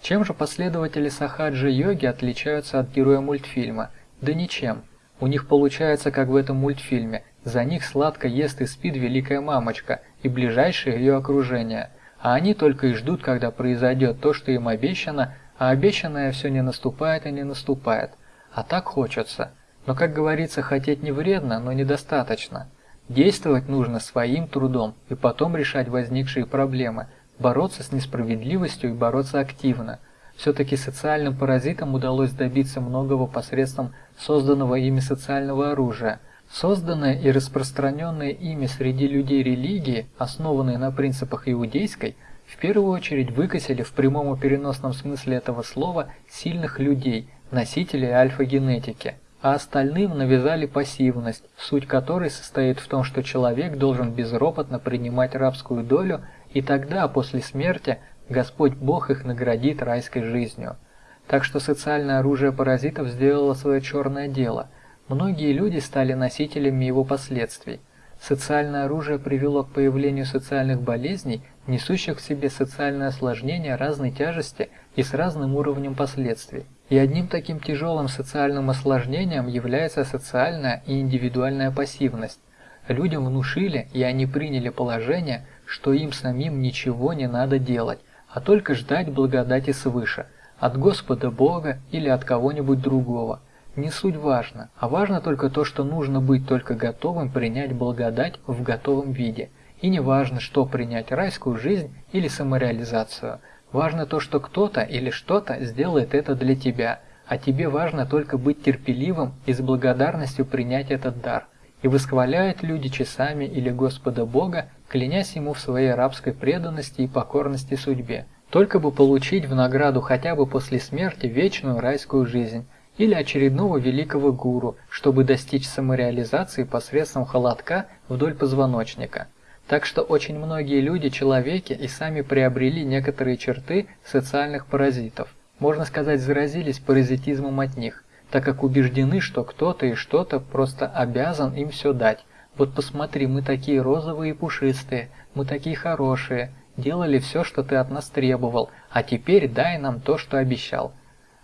Чем же последователи сахаджи-йоги отличаются от героя мультфильма? Да ничем. У них получается, как в этом мультфильме. За них сладко ест и спит великая мамочка и ближайшее ее окружение. А они только и ждут, когда произойдет то, что им обещано, а обещанное все не наступает и не наступает. А так хочется. Но, как говорится, хотеть не вредно, но недостаточно. Действовать нужно своим трудом и потом решать возникшие проблемы. бороться с несправедливостью и бороться активно. Все-таки социальным паразитам удалось добиться многого посредством созданного ими социального оружия. Созданное и распространенное ими среди людей религии, основанные на принципах иудейской, в первую очередь выкосили в прямом и переносном смысле этого слова сильных людей, носителей альфа-генетики а остальным навязали пассивность, суть которой состоит в том, что человек должен безропотно принимать рабскую долю, и тогда, после смерти, Господь Бог их наградит райской жизнью. Так что социальное оружие паразитов сделало свое черное дело. Многие люди стали носителями его последствий. Социальное оружие привело к появлению социальных болезней, несущих в себе социальное осложнение разной тяжести и с разным уровнем последствий. И одним таким тяжелым социальным осложнением является социальная и индивидуальная пассивность. Людям внушили, и они приняли положение, что им самим ничего не надо делать, а только ждать благодати свыше, от Господа Бога или от кого-нибудь другого. Не суть важно, а важно только то, что нужно быть только готовым принять благодать в готовом виде. И не важно, что принять райскую жизнь или самореализацию – Важно то, что кто-то или что-то сделает это для тебя, а тебе важно только быть терпеливым и с благодарностью принять этот дар. И восхваляют люди часами или Господа Бога, клянясь Ему в своей рабской преданности и покорности судьбе, только бы получить в награду хотя бы после смерти вечную райскую жизнь, или очередного великого гуру, чтобы достичь самореализации посредством холодка вдоль позвоночника. Так что очень многие люди-человеки и сами приобрели некоторые черты социальных паразитов. Можно сказать, заразились паразитизмом от них, так как убеждены, что кто-то и что-то просто обязан им все дать. Вот посмотри, мы такие розовые и пушистые, мы такие хорошие, делали все, что ты от нас требовал, а теперь дай нам то, что обещал.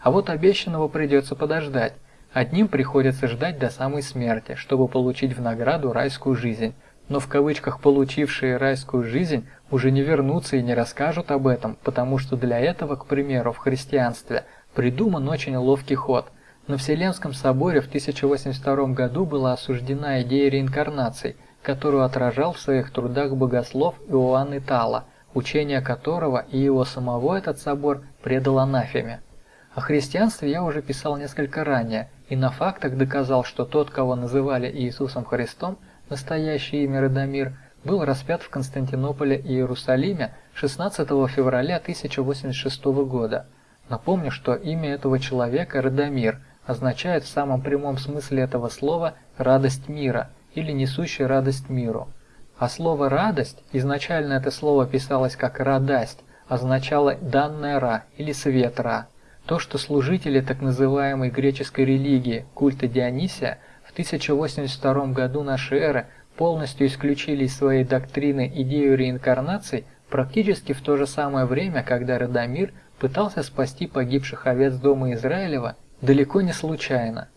А вот обещанного придется подождать. Одним приходится ждать до самой смерти, чтобы получить в награду райскую жизнь, но в кавычках получившие райскую жизнь уже не вернутся и не расскажут об этом, потому что для этого, к примеру, в христианстве придуман очень ловкий ход. На Вселенском соборе в 1082 году была осуждена идея реинкарнаций, которую отражал в своих трудах богослов Иоанн Итала, учение которого и его самого этот собор предал анафеме. О христианстве я уже писал несколько ранее, и на фактах доказал, что тот, кого называли Иисусом Христом, настоящее имя Радомир, был распят в Константинополе и Иерусалиме 16 февраля 1086 года. Напомню, что имя этого человека Радомир означает в самом прямом смысле этого слова «радость мира» или «несущий радость миру». А слово «радость» изначально это слово писалось как «радасть», означало «данная ра» или «свет ра». То, что служители так называемой греческой религии, культа Дионисия, 1082 году нашей эры полностью исключили из своей доктрины идею реинкарнации практически в то же самое время, когда Радомир пытался спасти погибших овец дома Израилева, далеко не случайно.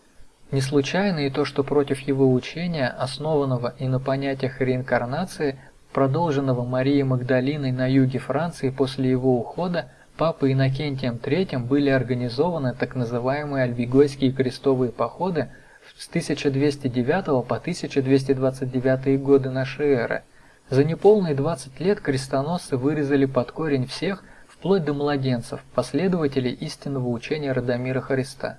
Не случайно и то, что против его учения, основанного и на понятиях реинкарнации, продолженного Марией Магдалиной на юге Франции после его ухода, Папой Иннокентием III были организованы так называемые альвигойские крестовые походы с 1209 по 1229 годы нашей эры. За неполные 20 лет крестоносцы вырезали под корень всех, вплоть до младенцев, последователей истинного учения Радомира Христа.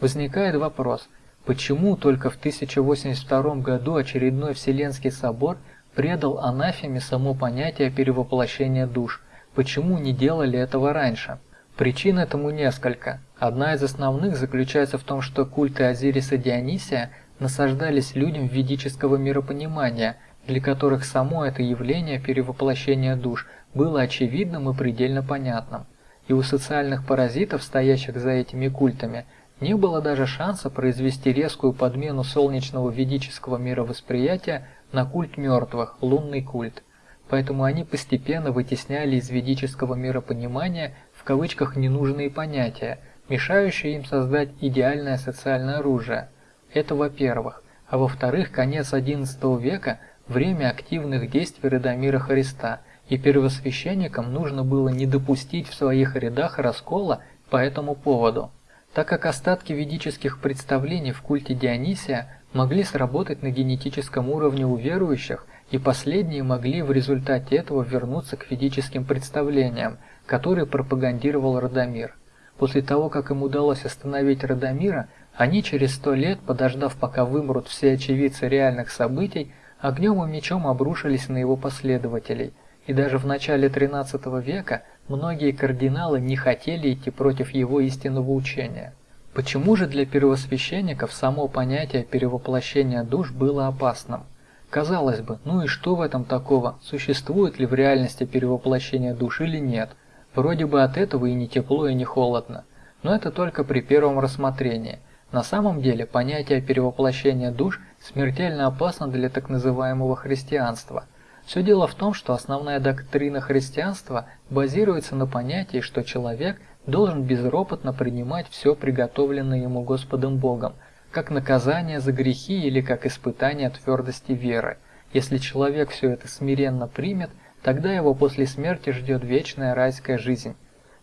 Возникает вопрос, почему только в 1082 году очередной Вселенский собор предал анафеме само понятие перевоплощения душ, почему не делали этого раньше? Причин этому несколько. Одна из основных заключается в том, что культы Азириса Дионисия насаждались людям ведического миропонимания, для которых само это явление перевоплощения душ было очевидным и предельно понятным. И у социальных паразитов, стоящих за этими культами, не было даже шанса произвести резкую подмену солнечного ведического мировосприятия на культ мертвых, лунный культ. Поэтому они постепенно вытесняли из ведического миропонимания в кавычках ненужные понятия, мешающие им создать идеальное социальное оружие. Это во-первых. А во-вторых, конец XI века – время активных действий Радомира Христа, и первосвященникам нужно было не допустить в своих рядах раскола по этому поводу. Так как остатки ведических представлений в культе Дионисия могли сработать на генетическом уровне у верующих и последние могли в результате этого вернуться к ведическим представлениям, которые пропагандировал Радомир. После того, как им удалось остановить Радомира, они через сто лет, подождав пока вымрут все очевидцы реальных событий, огнем и мечом обрушились на его последователей, и даже в начале XIII века многие кардиналы не хотели идти против его истинного учения. Почему же для первосвященников само понятие перевоплощения душ было опасным? Казалось бы, ну и что в этом такого? Существует ли в реальности перевоплощение душ или нет? Вроде бы от этого и не тепло, и не холодно. Но это только при первом рассмотрении. На самом деле понятие перевоплощения душ смертельно опасно для так называемого христианства. Все дело в том, что основная доктрина христианства базируется на понятии, что человек должен безропотно принимать все приготовленное ему Господом Богом, как наказание за грехи или как испытание твердости веры. Если человек все это смиренно примет, тогда его после смерти ждет вечная райская жизнь.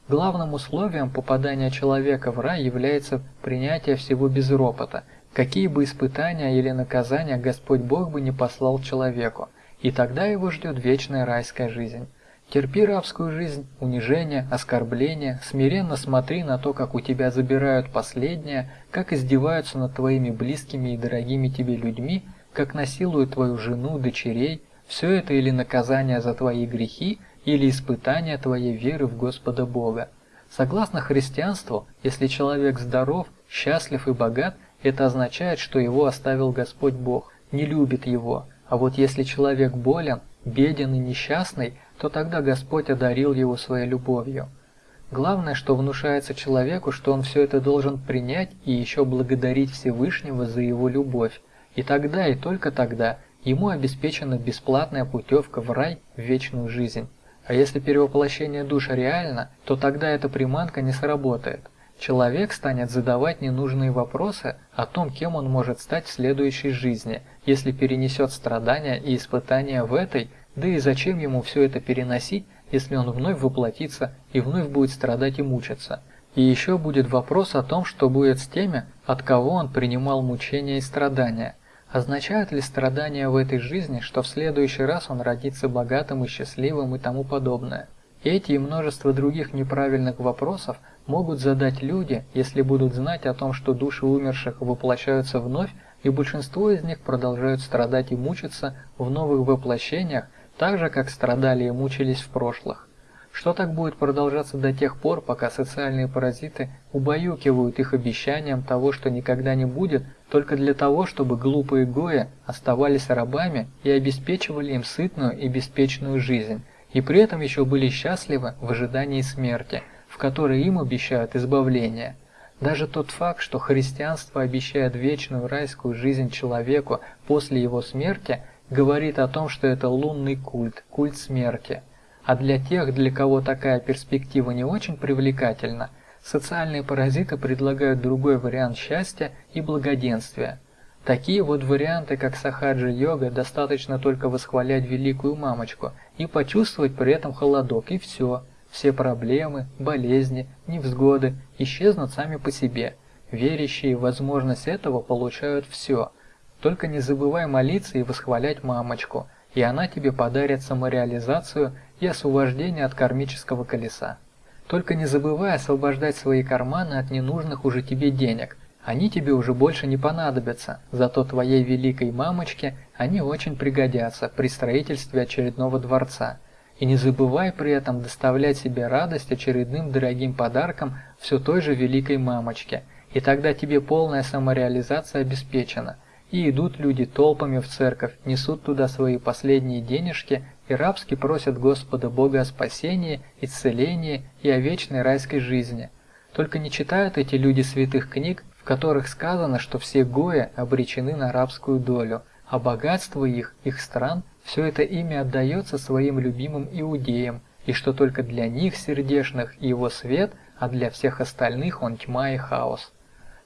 Главным условием попадания человека в рай является принятие всего без ропота, какие бы испытания или наказания Господь Бог бы не послал человеку, и тогда его ждет вечная райская жизнь. Терпи рабскую жизнь, унижение, оскорбление, смиренно смотри на то, как у тебя забирают последнее, как издеваются над твоими близкими и дорогими тебе людьми, как насилуют твою жену, дочерей, все это или наказание за твои грехи, или испытание твоей веры в Господа Бога. Согласно христианству, если человек здоров, счастлив и богат, это означает, что его оставил Господь Бог, не любит его. А вот если человек болен, беден и несчастный, то тогда Господь одарил его своей любовью. Главное, что внушается человеку, что он все это должен принять и еще благодарить Всевышнего за его любовь. И тогда, и только тогда, ему обеспечена бесплатная путевка в рай, в вечную жизнь. А если перевоплощение душ реально, то тогда эта приманка не сработает. Человек станет задавать ненужные вопросы о том, кем он может стать в следующей жизни, если перенесет страдания и испытания в этой, да и зачем ему все это переносить, если он вновь воплотится и вновь будет страдать и мучиться. И еще будет вопрос о том, что будет с теми, от кого он принимал мучения и страдания – Означают ли страдания в этой жизни, что в следующий раз он родится богатым и счастливым и тому подобное? Эти и множество других неправильных вопросов могут задать люди, если будут знать о том, что души умерших воплощаются вновь, и большинство из них продолжают страдать и мучиться в новых воплощениях, так же, как страдали и мучились в прошлых. Что так будет продолжаться до тех пор, пока социальные паразиты убаюкивают их обещанием того, что никогда не будет, только для того, чтобы глупые гои оставались рабами и обеспечивали им сытную и беспечную жизнь, и при этом еще были счастливы в ожидании смерти, в которой им обещают избавление. Даже тот факт, что христианство обещает вечную райскую жизнь человеку после его смерти, говорит о том, что это лунный культ, культ смерти – а для тех, для кого такая перспектива не очень привлекательна, социальные паразиты предлагают другой вариант счастья и благоденствия. Такие вот варианты, как сахаджи-йога, достаточно только восхвалять великую мамочку и почувствовать при этом холодок, и все. Все проблемы, болезни, невзгоды исчезнут сами по себе. Верящие в возможность этого получают все. Только не забывай молиться и восхвалять мамочку, и она тебе подарит самореализацию и освобождение от кармического колеса. Только не забывай освобождать свои карманы от ненужных уже тебе денег. Они тебе уже больше не понадобятся, зато твоей великой мамочке они очень пригодятся при строительстве очередного дворца. И не забывай при этом доставлять себе радость очередным дорогим подарком все той же великой мамочке, и тогда тебе полная самореализация обеспечена. И идут люди толпами в церковь, несут туда свои последние денежки и рабски просят Господа Бога о спасении, исцелении и о вечной райской жизни. Только не читают эти люди святых книг, в которых сказано, что все гои обречены на рабскую долю, а богатство их, их стран, все это ими отдается своим любимым иудеям, и что только для них, сердешных, его свет, а для всех остальных он тьма и хаос.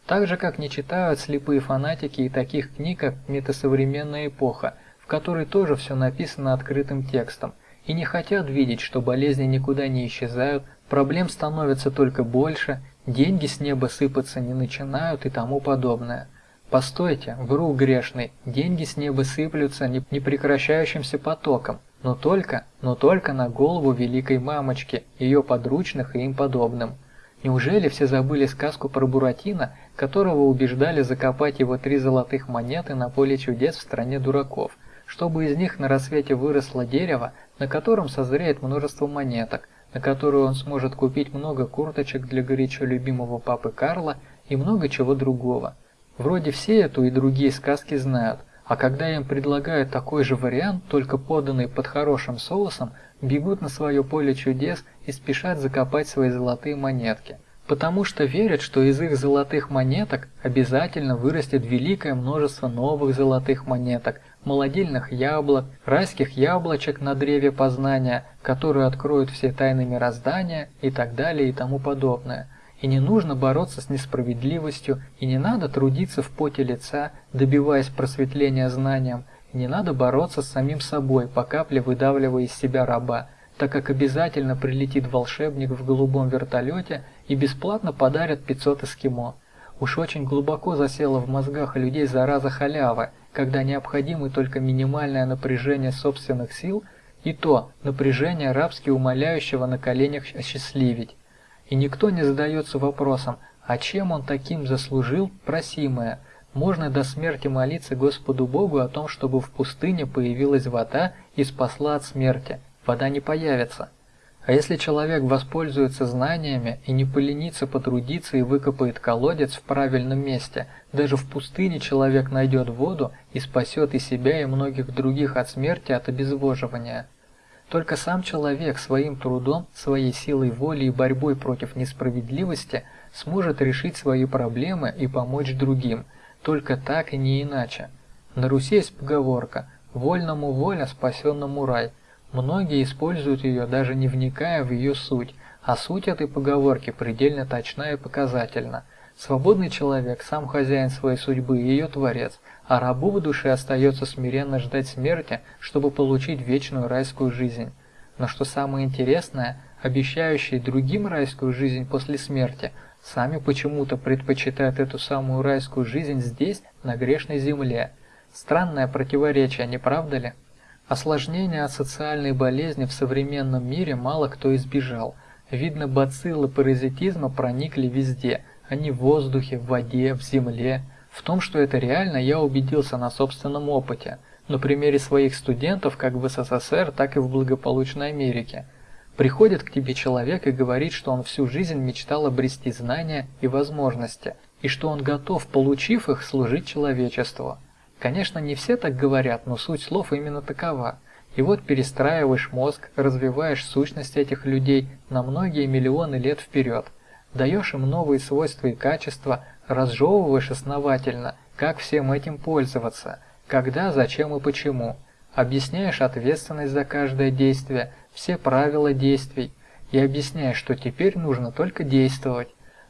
Так же, как не читают слепые фанатики и таких книг, как «Метасовременная эпоха», которой тоже все написано открытым текстом, и не хотят видеть, что болезни никуда не исчезают, проблем становится только больше, деньги с неба сыпаться не начинают и тому подобное. Постойте, вру грешный, деньги с неба сыплются непрекращающимся потоком, но только, но только на голову великой мамочки, ее подручных и им подобным. Неужели все забыли сказку про Буратино, которого убеждали закопать его три золотых монеты на поле чудес в стране дураков, чтобы из них на рассвете выросло дерево, на котором созреет множество монеток, на которую он сможет купить много курточек для горячо любимого папы Карла и много чего другого. Вроде все эту и другие сказки знают, а когда им предлагают такой же вариант, только поданный под хорошим соусом, бегут на свое поле чудес и спешат закопать свои золотые монетки. Потому что верят, что из их золотых монеток обязательно вырастет великое множество новых золотых монеток, молодильных яблок, райских яблочек на древе познания, которые откроют все тайны мироздания и так далее и тому подобное – и не нужно бороться с несправедливостью, и не надо трудиться в поте лица, добиваясь просветления знанием, не надо бороться с самим собой, по капле выдавливая из себя раба, так как обязательно прилетит волшебник в голубом вертолете и бесплатно подарит 500 эскимо. Уж очень глубоко засела в мозгах людей зараза халявы, когда необходимо только минимальное напряжение собственных сил, и то напряжение рабски умоляющего на коленях осчастливить. И никто не задается вопросом, а чем он таким заслужил просимое? Можно до смерти молиться Господу Богу о том, чтобы в пустыне появилась вода и спасла от смерти. Вода не появится. А если человек воспользуется знаниями и не поленится потрудиться и выкопает колодец в правильном месте, даже в пустыне человек найдет воду и спасет и себя, и многих других от смерти от обезвоживания. Только сам человек своим трудом, своей силой воли и борьбой против несправедливости сможет решить свои проблемы и помочь другим, только так и не иначе. На Руси есть поговорка «вольному воля, спасенному рай». Многие используют ее, даже не вникая в ее суть, а суть этой поговорки предельно точна и показательна. Свободный человек, сам хозяин своей судьбы и ее творец, а рабу в душе остается смиренно ждать смерти, чтобы получить вечную райскую жизнь. Но что самое интересное, обещающие другим райскую жизнь после смерти, сами почему-то предпочитают эту самую райскую жизнь здесь, на грешной земле. Странное противоречие, не правда ли? Осложнения от социальной болезни в современном мире мало кто избежал. Видно, бациллы паразитизма проникли везде, они в воздухе, в воде, в земле, в том, что это реально, я убедился на собственном опыте, на примере своих студентов как в СССР, так и в благополучной Америке. Приходит к тебе человек и говорит, что он всю жизнь мечтал обрести знания и возможности, и что он готов, получив их, служить человечеству. Конечно, не все так говорят, но суть слов именно такова. И вот перестраиваешь мозг, развиваешь сущность этих людей на многие миллионы лет вперед, даешь им новые свойства и качества, разжевываешь основательно, как всем этим пользоваться, когда, зачем и почему. Объясняешь ответственность за каждое действие, все правила действий, и объясняешь, что теперь нужно только действовать.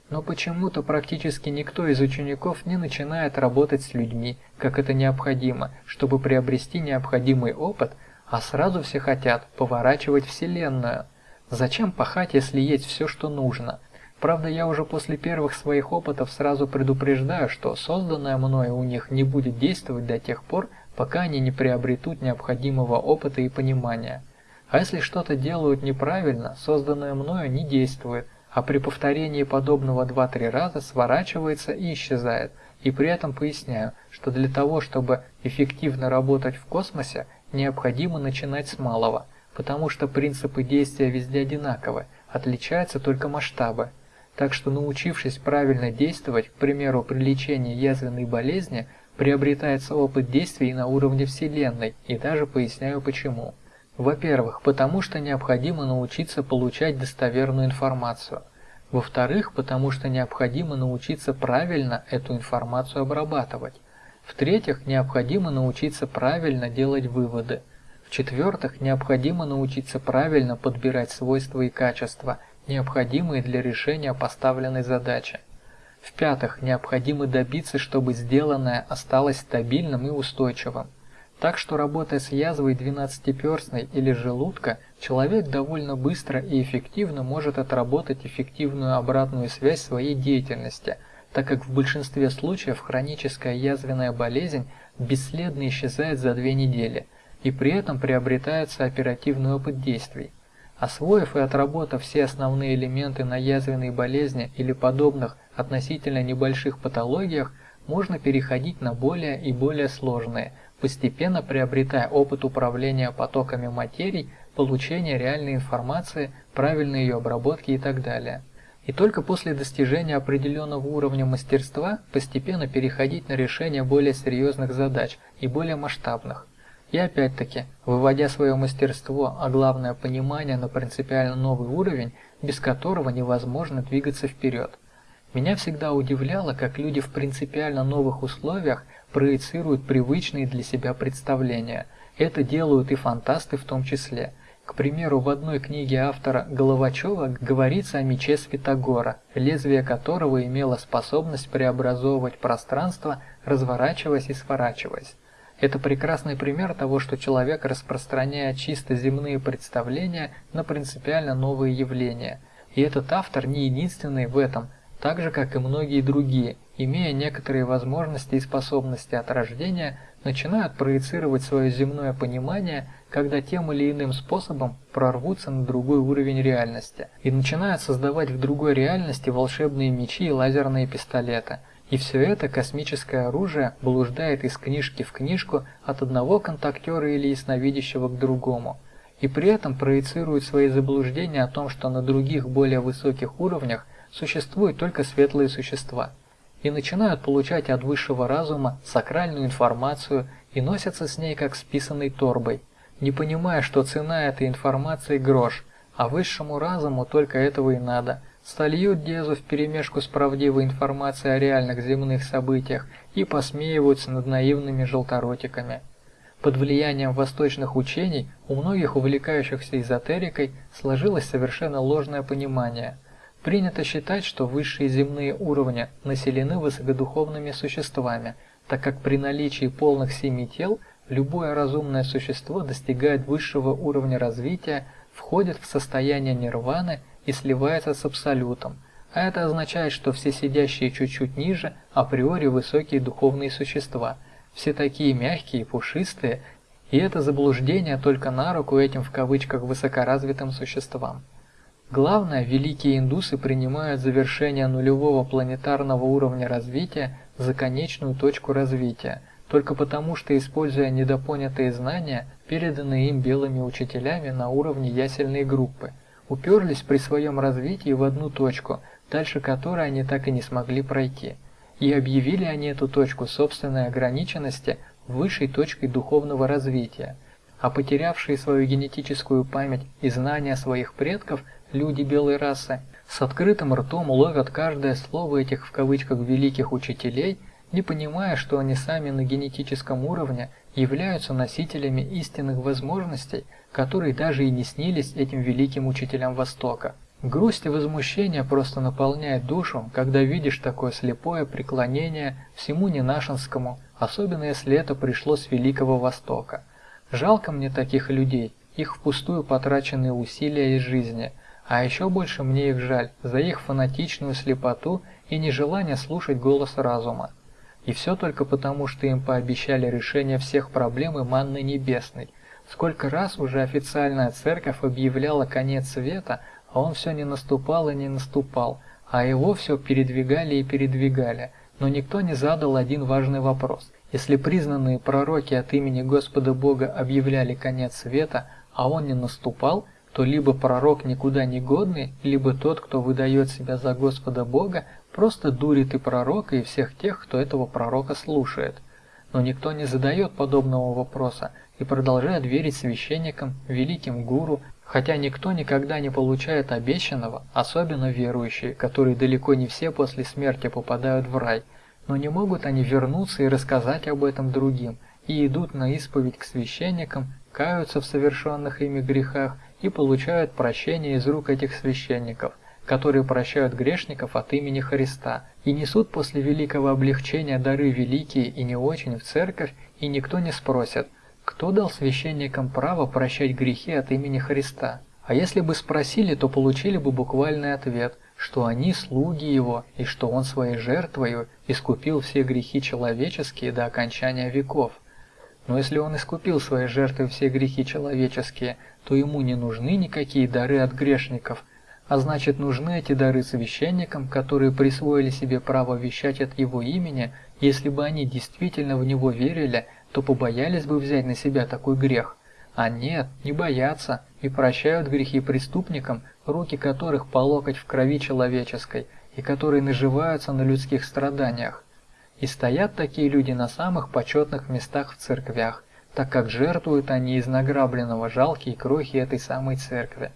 Но почему-то практически никто из учеников не начинает работать с людьми, как это необходимо, чтобы приобрести необходимый опыт, а сразу все хотят поворачивать Вселенную. Зачем пахать, если есть все, что нужно? Правда, я уже после первых своих опытов сразу предупреждаю, что созданное мною у них не будет действовать до тех пор, пока они не приобретут необходимого опыта и понимания. А если что-то делают неправильно, созданное мною не действует, а при повторении подобного 2-3 раза сворачивается и исчезает. И при этом поясняю, что для того, чтобы эффективно работать в космосе, необходимо начинать с малого, потому что принципы действия везде одинаковы, отличаются только масштабы. Так что научившись правильно действовать, к примеру, при лечении язвенной болезни, приобретается опыт действий на уровне Вселенной, и даже поясняю почему. Во-первых, потому что необходимо научиться получать достоверную информацию. Во-вторых, потому что необходимо научиться правильно эту информацию обрабатывать. В-третьих, необходимо научиться правильно делать выводы. В-четвертых, необходимо научиться правильно подбирать свойства и качества – необходимые для решения поставленной задачи. В-пятых, необходимо добиться, чтобы сделанное осталось стабильным и устойчивым. Так что работая с язвой двенадцатиперстной или желудка, человек довольно быстро и эффективно может отработать эффективную обратную связь своей деятельности, так как в большинстве случаев хроническая язвенная болезнь бесследно исчезает за две недели, и при этом приобретается оперативный опыт действий. Освоив и отработав все основные элементы на язвенной болезни или подобных относительно небольших патологиях, можно переходить на более и более сложные, постепенно приобретая опыт управления потоками материй, получения реальной информации, правильной ее обработки и так далее. И только после достижения определенного уровня мастерства постепенно переходить на решение более серьезных задач и более масштабных. И опять-таки, выводя свое мастерство, а главное понимание на принципиально новый уровень, без которого невозможно двигаться вперед. Меня всегда удивляло, как люди в принципиально новых условиях проецируют привычные для себя представления. Это делают и фантасты в том числе. К примеру, в одной книге автора Головачева говорится о мече Святогора, лезвие которого имело способность преобразовывать пространство, разворачиваясь и сворачиваясь. Это прекрасный пример того, что человек распространяет чисто земные представления на принципиально новые явления. И этот автор не единственный в этом, так же как и многие другие, имея некоторые возможности и способности от рождения, начинают проецировать свое земное понимание, когда тем или иным способом прорвутся на другой уровень реальности и начинают создавать в другой реальности волшебные мечи и лазерные пистолеты – и все это космическое оружие блуждает из книжки в книжку от одного контактера или ясновидящего к другому, и при этом проецирует свои заблуждения о том, что на других более высоких уровнях существуют только светлые существа, и начинают получать от высшего разума сакральную информацию и носятся с ней как с торбой, не понимая, что цена этой информации грош, а высшему разуму только этого и надо – сольют Дезу вперемешку с правдивой информацией о реальных земных событиях и посмеиваются над наивными желторотиками. Под влиянием восточных учений у многих увлекающихся эзотерикой сложилось совершенно ложное понимание. Принято считать, что высшие земные уровни населены высокодуховными существами, так как при наличии полных семи тел любое разумное существо достигает высшего уровня развития, входит в состояние нирваны и сливается с абсолютом, а это означает, что все сидящие чуть-чуть ниже априори высокие духовные существа, все такие мягкие пушистые, и это заблуждение только на руку этим в кавычках высокоразвитым существам. Главное, великие индусы принимают завершение нулевого планетарного уровня развития за конечную точку развития, только потому что, используя недопонятые знания, переданные им белыми учителями на уровне ясельной группы – уперлись при своем развитии в одну точку, дальше которой они так и не смогли пройти. И объявили они эту точку собственной ограниченности высшей точкой духовного развития. А потерявшие свою генетическую память и знания своих предков, люди белой расы, с открытым ртом ловят каждое слово этих в кавычках великих учителей, не понимая, что они сами на генетическом уровне являются носителями истинных возможностей, которые даже и не снились этим великим учителям Востока. Грусть и возмущение просто наполняет душу, когда видишь такое слепое преклонение всему ненашинскому, особенно если это пришло с Великого Востока. Жалко мне таких людей, их впустую потраченные усилия из жизни, а еще больше мне их жаль за их фанатичную слепоту и нежелание слушать голос разума. И все только потому, что им пообещали решение всех проблем и манны небесной, Сколько раз уже официальная церковь объявляла конец света, а он все не наступал и не наступал, а его все передвигали и передвигали, но никто не задал один важный вопрос. Если признанные пророки от имени Господа Бога объявляли конец света, а он не наступал, то либо пророк никуда не годный, либо тот, кто выдает себя за Господа Бога, просто дурит и пророка, и всех тех, кто этого пророка слушает. Но никто не задает подобного вопроса, и продолжают верить священникам, великим гуру, хотя никто никогда не получает обещанного, особенно верующие, которые далеко не все после смерти попадают в рай, но не могут они вернуться и рассказать об этом другим, и идут на исповедь к священникам, каются в совершенных ими грехах и получают прощение из рук этих священников, которые прощают грешников от имени Христа, и несут после великого облегчения дары великие и не очень в церковь, и никто не спросит – кто дал священникам право прощать грехи от имени Христа? А если бы спросили, то получили бы буквальный ответ, что они слуги Его, и что Он своей жертвою искупил все грехи человеческие до окончания веков. Но если Он искупил своей жертвой все грехи человеческие, то Ему не нужны никакие дары от грешников, а значит нужны эти дары священникам, которые присвоили себе право вещать от Его имени, если бы они действительно в Него верили, то побоялись бы взять на себя такой грех. А нет, не боятся и прощают грехи преступникам, руки которых по локоть в крови человеческой и которые наживаются на людских страданиях. И стоят такие люди на самых почетных местах в церквях, так как жертвуют они из награбленного жалкие крохи этой самой церкви.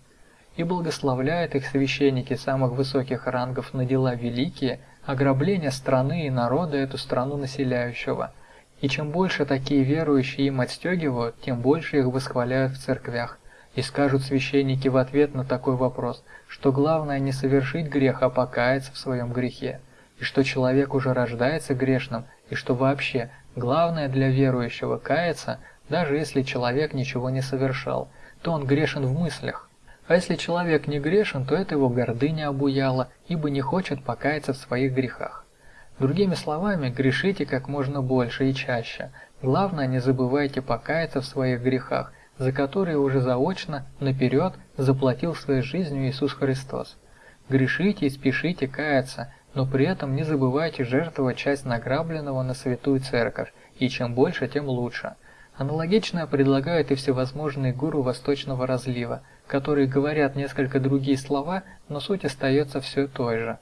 И благословляют их священники самых высоких рангов на дела великие, ограбления страны и народа эту страну населяющего – и чем больше такие верующие им отстегивают, тем больше их восхваляют в церквях. И скажут священники в ответ на такой вопрос, что главное не совершить грех, а покаяться в своем грехе, и что человек уже рождается грешным, и что вообще главное для верующего каяться, даже если человек ничего не совершал, то он грешен в мыслях. А если человек не грешен, то это его гордыня обуяла, ибо не хочет покаяться в своих грехах. Другими словами, грешите как можно больше и чаще. Главное, не забывайте покаяться в своих грехах, за которые уже заочно, наперед, заплатил своей жизнью Иисус Христос. Грешите и спешите каяться, но при этом не забывайте жертвовать часть награбленного на святую церковь, и чем больше, тем лучше. Аналогично предлагают и всевозможные гуру восточного разлива, которые говорят несколько другие слова, но суть остается все той же.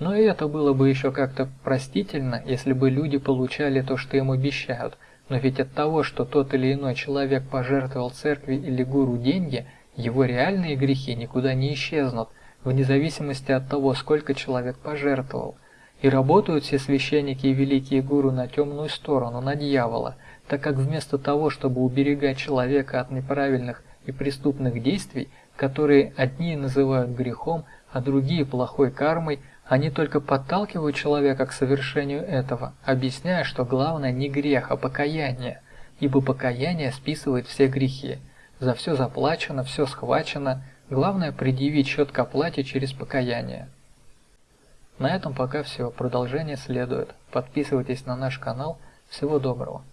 Но и это было бы еще как-то простительно, если бы люди получали то, что им обещают. Но ведь от того, что тот или иной человек пожертвовал церкви или гуру деньги, его реальные грехи никуда не исчезнут, вне зависимости от того, сколько человек пожертвовал. И работают все священники и великие гуру на темную сторону, на дьявола, так как вместо того, чтобы уберегать человека от неправильных и преступных действий, которые одни называют грехом, а другие плохой кармой, они только подталкивают человека к совершению этого, объясняя, что главное не грех, а покаяние, ибо покаяние списывает все грехи. За все заплачено, все схвачено, главное предъявить счет к оплате через покаяние. На этом пока все, продолжение следует. Подписывайтесь на наш канал. Всего доброго.